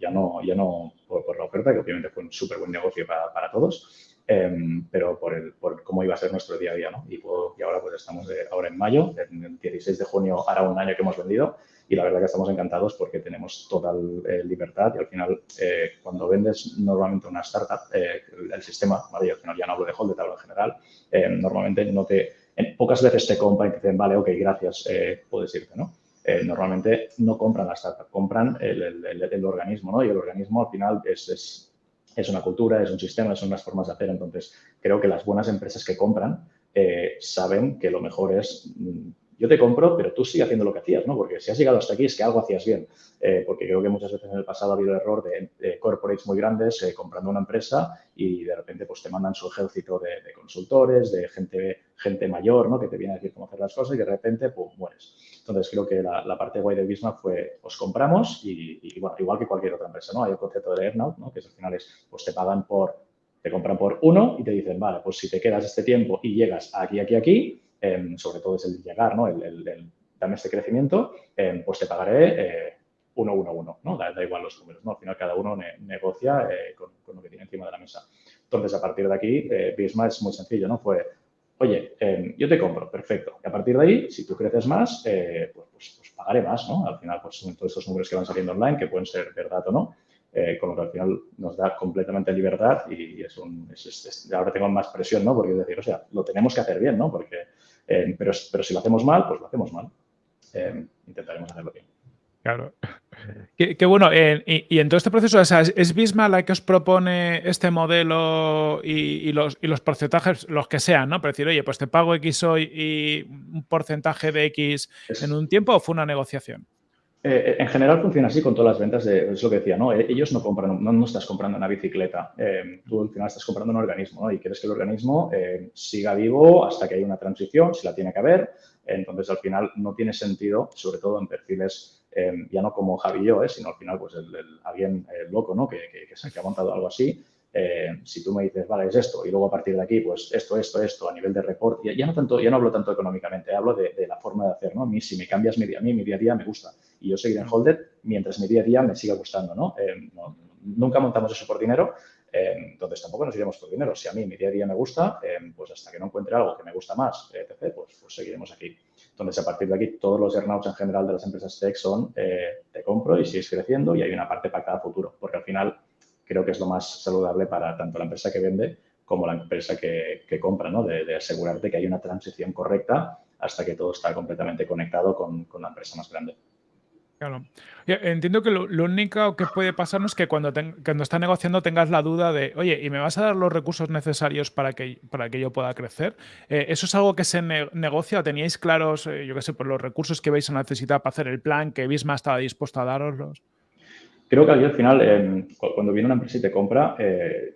ya no, ya no por, por, la oferta, que obviamente fue un súper buen negocio para, para todos, Em, pero por, el, por cómo iba a ser nuestro día a día. ¿no? Y, y ahora pues estamos de, ahora en mayo, el 16 de junio hará un año que hemos vendido y la verdad que estamos encantados porque tenemos total eh, libertad y al final eh, cuando vendes normalmente una startup, eh, el sistema, ¿vale? al final ya no hablo de Hold, hablo en general, normalmente no te, en, pocas veces te compran y te dicen, vale, ok, gracias, puedes irte, ¿no? normalmente no compran la startup, compran el, el, el, organismo, ¿no? Y el organismo al final es, es es una cultura, es un sistema, son unas formas de hacer. Entonces, creo que las buenas empresas que compran eh, saben que lo mejor es, mm, yo te compro, pero tú sigue haciendo lo que hacías, ¿no? Porque si has llegado hasta aquí es que algo hacías bien. Eh, porque creo que muchas veces en el pasado ha habido error de, corporates muy grandes eh, comprando una empresa y de repente pues te mandan su ejército de, consultores, de gente, gente mayor, ¿no? Que te viene a decir cómo hacer las cosas y de repente, pues, mueres. Entonces, creo que la, parte guay de Bismarck fue, os compramos y, bueno, igual que cualquier otra empresa, ¿no? Hay el concepto de earnout, ¿no? Que al final es, pues te pagan por, te compran por uno y te dicen, vale, pues si te quedas este tiempo y llegas aquí, aquí, aquí, sobre todo es el llegar, ¿no? El, el, dame este crecimiento, em, pues te pagaré eh, uno, uno, uno, ¿no? Da, igual los números, ¿no? Al final cada uno negocia eh, con, lo que tiene encima de la mesa. Entonces, a partir de aquí, eh, Bismarck es muy sencillo, ¿no? Fue oye, em, yo te compro, perfecto. Y a partir de ahí, si tú creces más, eh, pues, pues, pues, pagaré más, ¿no? Al final, pues son todos estos números que van saliendo online, que pueden ser verdad o no, con lo que al final nos da completamente libertad y, es un, ahora tengo más presión, ¿no? Porque es decir, o sea, lo tenemos que hacer bien, ¿no? Porque, em, pero, pero si lo hacemos mal, pues lo hacemos mal. Em, intentaremos hacerlo bien. Claro. Qué, bueno. Eh, y, en todo este proceso, ¿es Bisma la que os propone este modelo y, los, los, porcentajes, los que sean, ¿no? Para decir, oye, pues te pago X hoy y un porcentaje de X en un tiempo o fue una negociación? Eh, en general funciona así con todas las ventas, de, es lo que decía, ¿no? Eh, ellos no compran, no, no estás comprando una bicicleta, tú al final estás comprando un organismo, ¿no? Y quieres que el organismo siga vivo hasta que haya una transición, si la tiene que haber, entonces al final no tiene sentido, sobre todo en perfiles Em, ya no como Javi y yo, eh, sino al final pues el, alguien loco ¿no? que, que, se ha montado algo así. Eh, si tú me dices, vale, es esto, y luego a partir de aquí, pues esto, esto, esto, a nivel de report, ya, no tanto, ya no hablo tanto económicamente, hablo de, la forma de hacer, ¿no? A mí, si me cambias mi día, a mí mi día a día me gusta y yo seguiré en Holded mientras mi día a día me siga gustando, ¿no? Em, nunca montamos eso por dinero, em, entonces tampoco nos iremos por dinero. Si a mí mi día a día me gusta, pues hasta que no encuentre algo que me gusta más, etc., pues, pues seguiremos aquí. Entonces, a partir de aquí, todos los earnouts en general de las empresas tech son eh, te compro y sigues creciendo y hay una parte para cada futuro, porque al final creo que es lo más saludable para tanto la empresa que vende como la empresa que, compra, ¿no? De, asegurarte que hay una transición correcta hasta que todo está completamente conectado con, la empresa más grande. Claro. Entiendo que lo, único que puede pasarnos es que cuando, cuando estás negociando tengas la duda de, oye, ¿y me vas a dar los recursos necesarios para que, para que yo pueda crecer? Eh, ¿Eso es algo que se negocia? ¿Teníais claros, eh, yo qué sé, por los recursos que vais a necesitar para hacer el plan, que Visma estaba dispuesto a daroslos? Creo que al final, em, cuando viene una empresa y te compra, eh,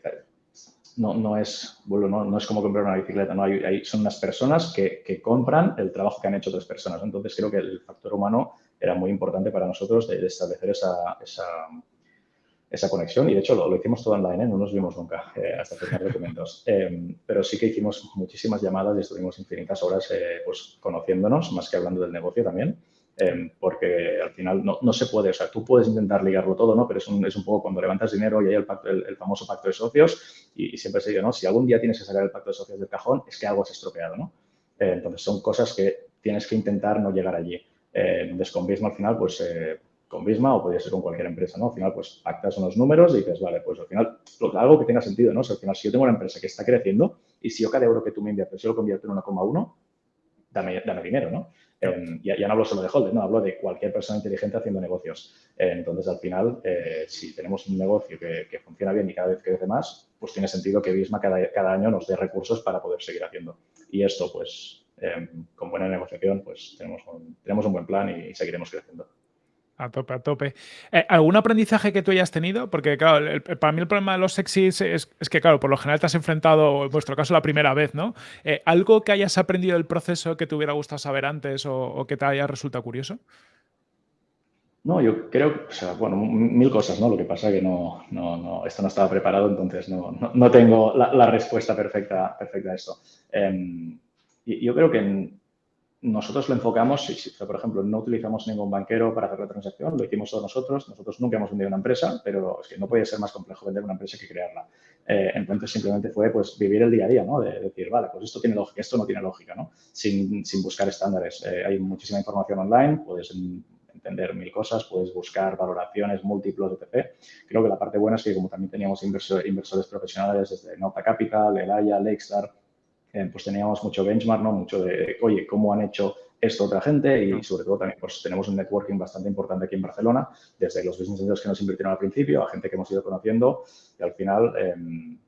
no, no, es, bueno, no, es como comprar una bicicleta, ¿no? Hay, son unas personas que, que, compran el trabajo que han hecho otras personas. Entonces, creo que el factor humano era muy importante para nosotros de, establecer esa, esa, esa, conexión. Y, de hecho, lo, hicimos todo online, ¿eh? no nos vimos nunca eh, hasta firmar documentos. *laughs* Em, pero sí que hicimos muchísimas llamadas y estuvimos infinitas horas eh, pues, conociéndonos, más que hablando del negocio también. Em, porque al final no, no, se puede, o sea, tú puedes intentar ligarlo todo, ¿no? Pero es un, es un poco cuando levantas dinero y hay el, pacto, el, famoso pacto de socios y, siempre se dice, ¿no? Si algún día tienes que sacar el pacto de socios del cajón, es que algo has estropeado, ¿no? Eh, entonces, son cosas que tienes que intentar no llegar allí. Eh, entonces, con al final, pues eh, con Bisma o podría ser con cualquier empresa, ¿no? Al final, pues pactas unos números y dices, vale, pues al final, algo que tenga sentido, ¿no? O sea, al final, si yo tengo una empresa que está creciendo y si yo cada euro que tú me inviertes, yo lo convierto en 1,1, dame, dame dinero, ¿no? Eh, ya, no hablo solo de Holder, no, hablo de cualquier persona inteligente haciendo negocios. Eh, entonces, al final, eh, si tenemos un negocio que, funciona bien y cada vez crece más, pues tiene sentido que Visma cada, cada año nos dé recursos para poder seguir haciendo. Y esto, pues, con buena negociación, pues tenemos un, tenemos un buen plan y seguiremos creciendo. A tope, a tope. Eh, ¿Algún aprendizaje que tú hayas tenido? Porque, claro, para mí el problema de los sexys es, que, claro, por lo general te has enfrentado, en vuestro caso, la primera vez, ¿no? Eh, ¿Algo que hayas aprendido del proceso que te hubiera gustado saber antes o, que te haya resultado curioso? No, yo creo, o sea, bueno, mil cosas, ¿no? Lo que pasa es que no, no, no, esto no estaba preparado, entonces no, no, tengo la, respuesta perfecta, perfecta a esto. Em, yo creo que nosotros lo enfocamos, si, por ejemplo, no utilizamos ningún banquero para hacer la transacción, lo hicimos todos nosotros. Nosotros nunca hemos vendido una empresa, pero es que no podía ser más complejo vender una empresa que crearla. Eh, entonces, simplemente fue pues vivir el día a día, ¿no? De, decir, vale, pues esto tiene lógica, esto no tiene lógica, ¿no? Sin, sin buscar estándares. Eh, hay muchísima información online, puedes entender mil cosas, puedes buscar valoraciones múltiplos, etc. Creo que la parte buena es que como también teníamos inversores profesionales desde Nota Capital, Elaya, Lakestar, eh, pues teníamos mucho benchmark, ¿no? Mucho de, oye, ¿cómo han hecho esto otra gente? Y sobre todo también pues tenemos un networking bastante importante aquí en Barcelona, desde los business centers que nos invirtieron al principio, a gente que hemos ido conociendo y al final... Em,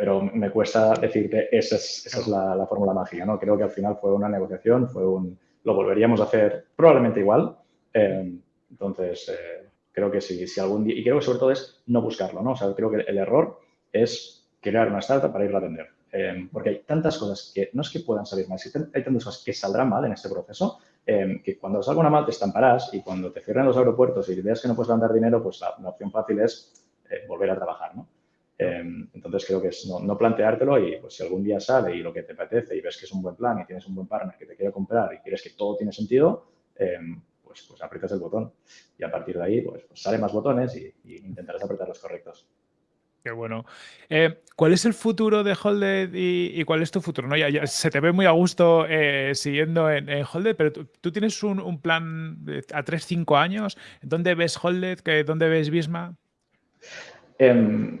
pero me cuesta decirte, esa es, esa es la, fórmula mágica, ¿no? Creo que al final fue una negociación, fue un... Lo volveríamos a hacer probablemente igual. Em, entonces, eh, creo que sí, si algún día... Y creo que sobre todo es no buscarlo, ¿no? O sea, creo que el error es crear una startup para irla a vender. Em, porque hay tantas cosas que no es que puedan salir mal, hay tantas cosas que saldrán mal en este proceso, em, que cuando salga una mal te estamparás y cuando te cierren los aeropuertos y veas que no puedes mandar dinero, pues la, opción fácil es eh, volver a trabajar, ¿no? Em, entonces creo que es no, planteártelo y pues si algún día sale y lo que te apetece y ves que es un buen plan y tienes un buen partner que te quiere comprar y quieres que todo tiene sentido, pues, pues aprietas el botón y a partir de ahí pues, pues sale más botones y, y intentarás apretar los correctos. Qué bueno. Eh, ¿Cuál es el futuro de Holded y, cuál es tu futuro? ¿no? Se te ve muy a gusto eh, siguiendo en, en, Holded, pero tú, tienes un, plan a 3-5 años. ¿Dónde ves Holded? ¿Dónde ves Bisma? Em,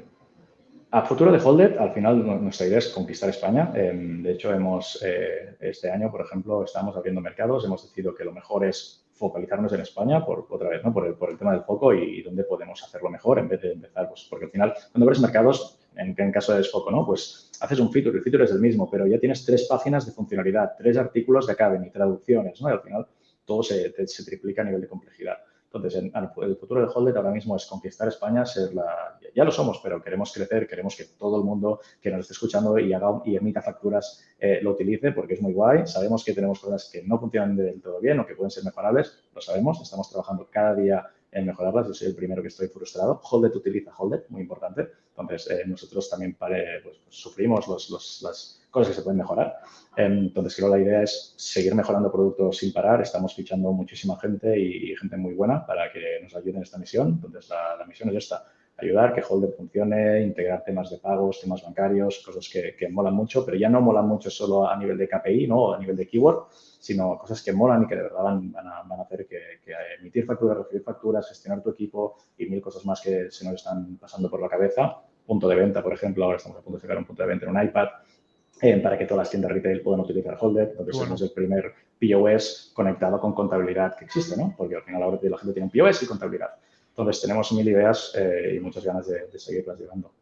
a futuro de Holded, al final nuestra idea es conquistar España. Em, de hecho, hemos eh, este año, por ejemplo, estamos abriendo mercados. Hemos decidido que lo mejor es focalizarnos en España, por otra vez, ¿no? por, el, por el tema del foco y, dónde podemos hacerlo mejor en vez de empezar, pues porque al final, cuando abres mercados, en, en caso de desfoco, ¿no? Pues haces un feature, el feature es el mismo, pero ya tienes tres páginas de funcionalidad, tres artículos de Academy, traducciones, ¿no? Y al final todo se, se triplica a nivel de complejidad. Entonces, el futuro de Holded ahora mismo es conquistar España, ser la, ya lo somos, pero queremos crecer, queremos que todo el mundo que nos esté escuchando y, haga, y emita facturas eh, lo utilice porque es muy guay. Sabemos que tenemos cosas que no funcionan del todo bien o que pueden ser mejorables, lo sabemos, estamos trabajando cada día en mejorarlas. Yo soy el primero que estoy frustrado. Holded utiliza Holded, muy importante. Entonces, eh, nosotros también pues, pues, sufrimos los, los, las cosas que se pueden mejorar. Entonces, creo que la idea es seguir mejorando productos sin parar. Estamos fichando muchísima gente y, gente muy buena para que nos ayuden en esta misión. Entonces, la, misión es esta, ayudar que Holder funcione, integrar temas de pagos, temas bancarios, cosas que, que, molan mucho, pero ya no molan mucho solo a nivel de KPI, ¿no? a nivel de keyword, sino cosas que molan y que de verdad van, a, van a, hacer que, que, emitir facturas, recibir facturas, gestionar tu equipo y mil cosas más que se nos están pasando por la cabeza. Punto de venta, por ejemplo, ahora estamos a punto de sacar un punto de venta en un iPad para que todas las tiendas retail puedan utilizar Holded. Entonces, somos el primer POS conectado con contabilidad que existe, ¿no? Porque al final ahora la gente tiene un POS y contabilidad. Entonces, tenemos mil ideas y muchas ganas de, de seguirlas llevando.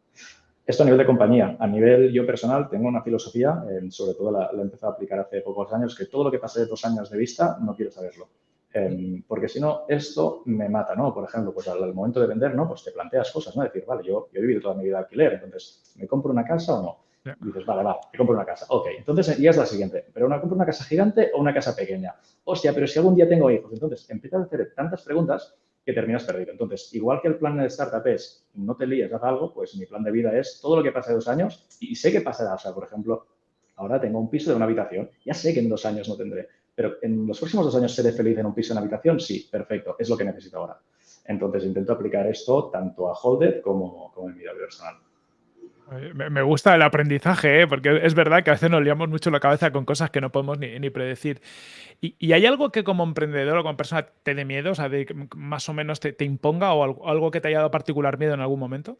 Esto a nivel de compañía. A nivel yo personal tengo una filosofía, eh, sobre todo la, he empezado a aplicar hace pocos años, que todo lo que pase de dos años de vista no quiero saberlo. Eh, porque si no, esto me mata, ¿no? Por ejemplo, pues al, momento de vender, ¿no? Pues te planteas cosas, ¿no? Decir, vale, yo, he vivido toda mi vida de alquiler, entonces, ¿me compro una casa o no? Y dices, vale, va, me compro una casa. Ok, entonces ya es la siguiente. ¿Pero una compro una casa gigante o una casa pequeña? Hostia, pero si algún día tengo hijos. Entonces, empiezas a hacer tantas preguntas que terminas perdido. Entonces, igual que el plan de startup es no te líes, haz algo, pues mi plan de vida es todo lo que pasa de dos años y sé que pasará. O sea, por ejemplo, ahora tengo un piso de una habitación, ya sé que en dos años no tendré, pero en los próximos dos años seré feliz en un piso de una habitación, sí, perfecto, es lo que necesito ahora. Entonces, intento aplicar esto tanto a Holded como en mi vida personal. Me gusta el aprendizaje, ¿eh? porque es verdad que a veces nos liamos mucho la cabeza con cosas que no podemos ni, predecir. ¿Y, hay algo que como emprendedor o como persona te dé miedo, o sea, de, más o menos te, imponga o algo, que te haya dado particular miedo en algún momento?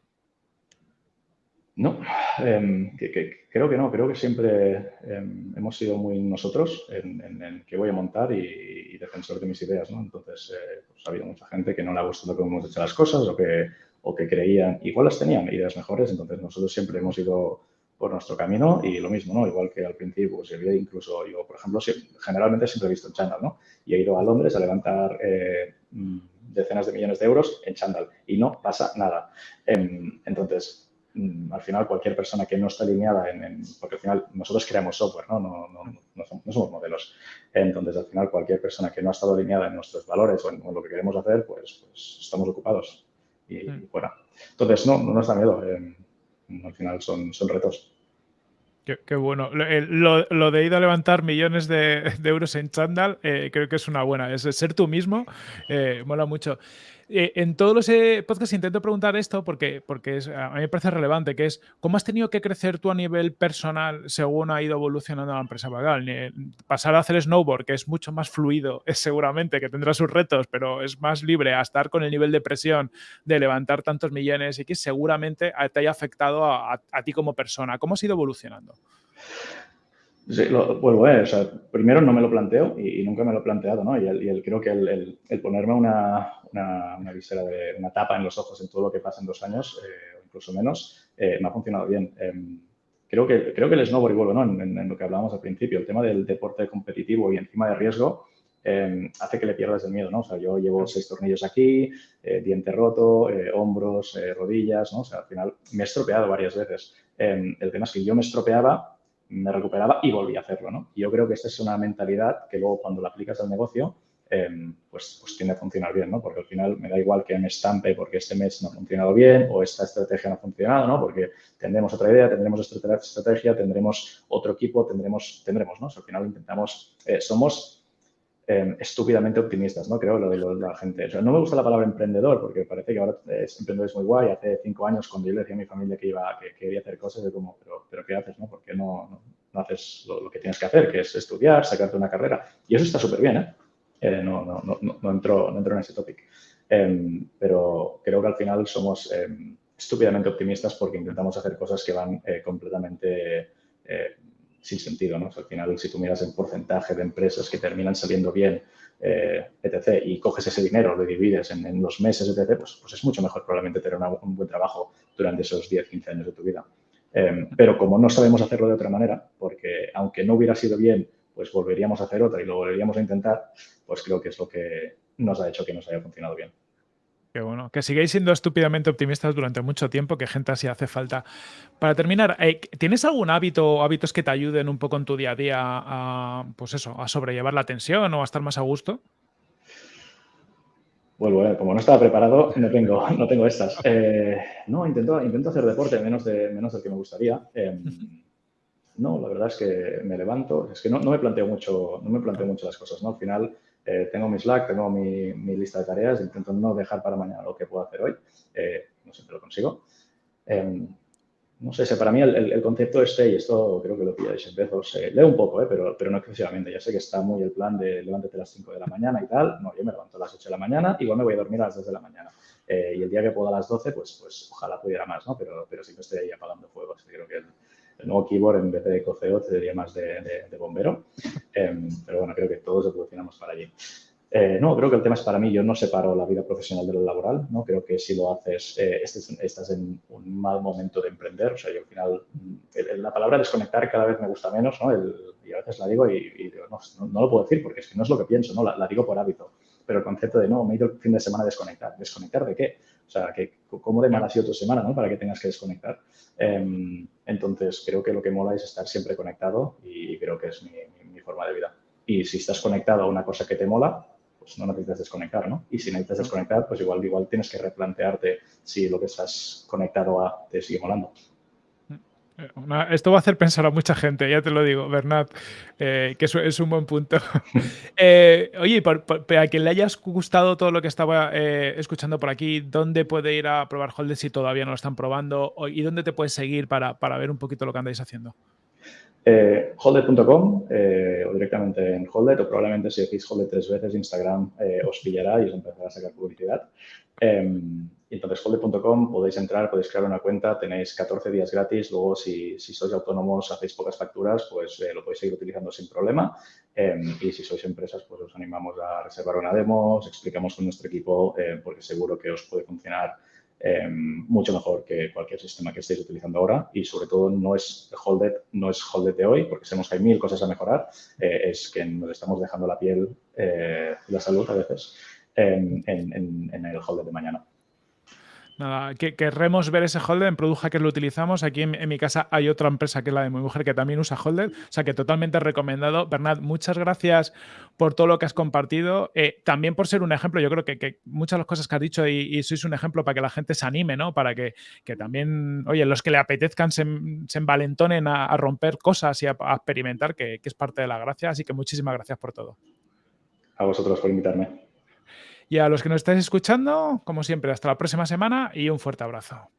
No, em, creo que no, creo que siempre em, hemos sido muy nosotros en, en, que voy a montar y, defensor de mis ideas, ¿no? Entonces, eh, pues, ha habido mucha gente que no le ha gustado cómo hemos hecho las cosas o que o que creían, igual las tenían ideas mejores, entonces nosotros siempre hemos ido por nuestro camino y lo mismo, ¿no? Igual que al principio, pues había incluso, yo, por ejemplo, generalmente siempre he visto en Chandal, ¿no? Y he ido a Londres a levantar eh, mm, decenas de millones de euros en Chandal y no pasa nada. Em, entonces, mm, al final, cualquier persona que no está alineada en, porque al final nosotros creamos software, ¿no? No, no, somos, modelos. Entonces, al final, cualquier persona que no ha estado alineada en nuestros valores o en, lo que queremos hacer, pues, pues estamos ocupados y, mm. fuera. Entonces, no, no nos da miedo. Eh, al final son, son retos. Qué, bueno. Lo, de ir a levantar millones de, euros en Chandal eh, creo que es una buena. Es ser tú mismo, eh, mola mucho. Eh, en todos los eh, podcasts intento preguntar esto porque, porque a mí me parece relevante, que es cómo has tenido que crecer tú a nivel personal según ha ido evolucionando la empresa Vagal. Pasar a hacer snowboard, que es mucho más fluido, es *laughs* seguramente que tendrá sus retos, pero es más libre a estar con el nivel de presión de levantar tantos millones y que seguramente te haya afectado a ti como persona. ¿Cómo has ido evolucionando? Sí, lo, vuelvo a o primero no me lo planteo y, nunca me lo he planteado, ¿no? Y, el, creo que el, ponerme una, una, visera de una tapa en los ojos en todo lo que pasa en dos años, eh, o incluso menos, eh, me ha funcionado bien. Em, creo, que, creo que el snowboard, y vuelvo, ¿no? En, lo que hablábamos al principio, el tema del deporte competitivo y encima de riesgo, em, hace que le pierdas el miedo, ¿no? O sea, yo llevo seis tornillos aquí, eh, diente roto, hombros, rodillas, ¿no? O sea, al final me he estropeado varias veces. Em, el tema es que yo me estropeaba me recuperaba y volví a hacerlo, ¿no? Yo creo que esta es una mentalidad que luego cuando la aplicas al negocio, em, pues, pues tiende a funcionar bien, ¿no? Porque al final me da igual que me estampe porque este mes no ha funcionado bien o esta estrategia no ha funcionado, ¿no? Porque tendremos otra idea, tendremos estrategia, tendremos otro equipo, tendremos, tendremos, ¿no? al final intentamos, eh, somos Em, estúpidamente optimistas, ¿no? Creo lo de, la gente. O sea, no me gusta la palabra emprendedor porque parece que ahora emprendedor es muy guay. Hace cinco años cuando yo le decía a mi familia que iba, que, quería hacer cosas, de como, pero, ¿qué haces, no? ¿Por qué no, no, haces lo, que tienes que hacer, que es estudiar, sacarte una carrera? Y eso está súper bien, ¿eh? eh no, no, no, no, entro, no entro en ese topic. Em, pero creo que al final somos em, estúpidamente optimistas porque intentamos hacer cosas que van eh, completamente eh, sin sentido, ¿no? al final, si tú miras el porcentaje de empresas que terminan saliendo bien, eh, etc., y coges ese dinero, lo divides en, los meses, etc., pues, pues, es mucho mejor probablemente tener un buen trabajo durante esos 10, 15 años de tu vida. Em, pero como no sabemos hacerlo de otra manera, porque aunque no hubiera sido bien, pues volveríamos a hacer otra y lo volveríamos a intentar, pues creo que es lo que nos ha hecho que nos haya funcionado bien. Qué bueno. Que sigáis siendo estúpidamente optimistas durante mucho tiempo, que gente así hace falta. Para terminar, eh, ¿tienes algún hábito o hábitos que te ayuden un poco en tu día a día a, pues eso, a sobrellevar la tensión o a estar más a gusto? Bueno, como no estaba preparado, no tengo, no tengo estas. Eh, no, intento, intento hacer deporte menos, de, menos del que me gustaría. Em, no, la verdad es que me levanto. Es que no, no, me planteo mucho, no me planteo mucho las cosas, ¿no? Al final eh, tengo mi Slack, tengo mi, lista de tareas, intento no dejar para mañana lo que puedo hacer hoy. Eh, no siempre lo consigo. Em, no sé, para mí el, concepto este, y esto creo que lo pilláis en Bezos, eh, leo un poco, pero, pero no excesivamente. Ya sé que está muy el plan de levántate a las 5 de la mañana y tal. No, yo me levanto a las 8 de la mañana, igual me voy a dormir a las 2 de la mañana. y el día que puedo a las 12, pues, pues ojalá pudiera más, ¿no? Pero, pero siempre estoy ahí apagando fuegos. Creo que el nuevo keyboard en vez de coceo sería más de, bombero. Em, pero bueno, creo que todos evolucionamos para allí. Eh, no, creo que el tema es para mí, yo no separo la vida profesional de lo laboral, ¿no? Creo que si lo haces, eh, estás en un mal momento de emprender, o sea, yo al final, la palabra desconectar cada vez me gusta menos, ¿no? y a veces la digo y, no, no, lo puedo decir porque es que no es lo que pienso, ¿no? La, digo por hábito, pero el concepto de, no, me he ido el fin de semana a desconectar, ¿desconectar de qué? O sea, que, ¿cómo de mal ha sido tu semana, ¿no? Para que tengas que desconectar. Em, entonces, creo que lo que mola es estar siempre conectado y creo que es mi, mi forma de vida. Y si estás conectado a una cosa que te mola, pues no necesitas desconectar, ¿no? Y si necesitas desconectar, pues igual, igual tienes que replantearte si lo que estás conectado a te sigue molando. Esto va a hacer pensar a mucha gente, ya te lo digo, Bernat, eh, que eso es un buen punto. *laughs* eh, oye, para que le hayas gustado todo lo que estaba eh, escuchando por aquí, ¿dónde puede ir a probar Holded si todavía no lo están probando? ¿Y dónde te puedes seguir para, para ver un poquito lo que andáis haciendo? Eh, Holded.com eh, o directamente en Holded o probablemente si decís Holded tres veces Instagram eh, os pillará y os empezará a sacar publicidad. Em, entonces Holded.com podéis entrar, podéis crear una cuenta, tenéis 14 días gratis, luego si, sois autónomos, hacéis pocas facturas, pues lo podéis seguir utilizando sin problema. Em, y si sois empresas, pues os animamos a reservar una demo, os explicamos con nuestro equipo porque seguro que os puede funcionar Em, mucho mejor que cualquier sistema que estéis utilizando ahora. Y sobre todo no es Holded, no es Holded de hoy porque sabemos que hay mil cosas a mejorar, eh, es que nos estamos dejando la piel eh, y la salud a veces en, en el Holded de mañana. Nada, que querremos ver ese Holded en Product que lo utilizamos. Aquí en, mi casa hay otra empresa que es la de mi mujer que también usa Holded, o sea que totalmente recomendado. Bernat, muchas gracias por todo lo que has compartido, eh, también por ser un ejemplo. Yo creo que, muchas de las cosas que has dicho y, sois un ejemplo para que la gente se anime, ¿no? Para que, también, oye, los que le apetezcan se, envalentonen a, romper cosas y a, experimentar, que es parte de la gracia. Así que muchísimas gracias por todo. A vosotros por invitarme. Y a los que nos estáis escuchando, como siempre, hasta la próxima semana y un fuerte abrazo.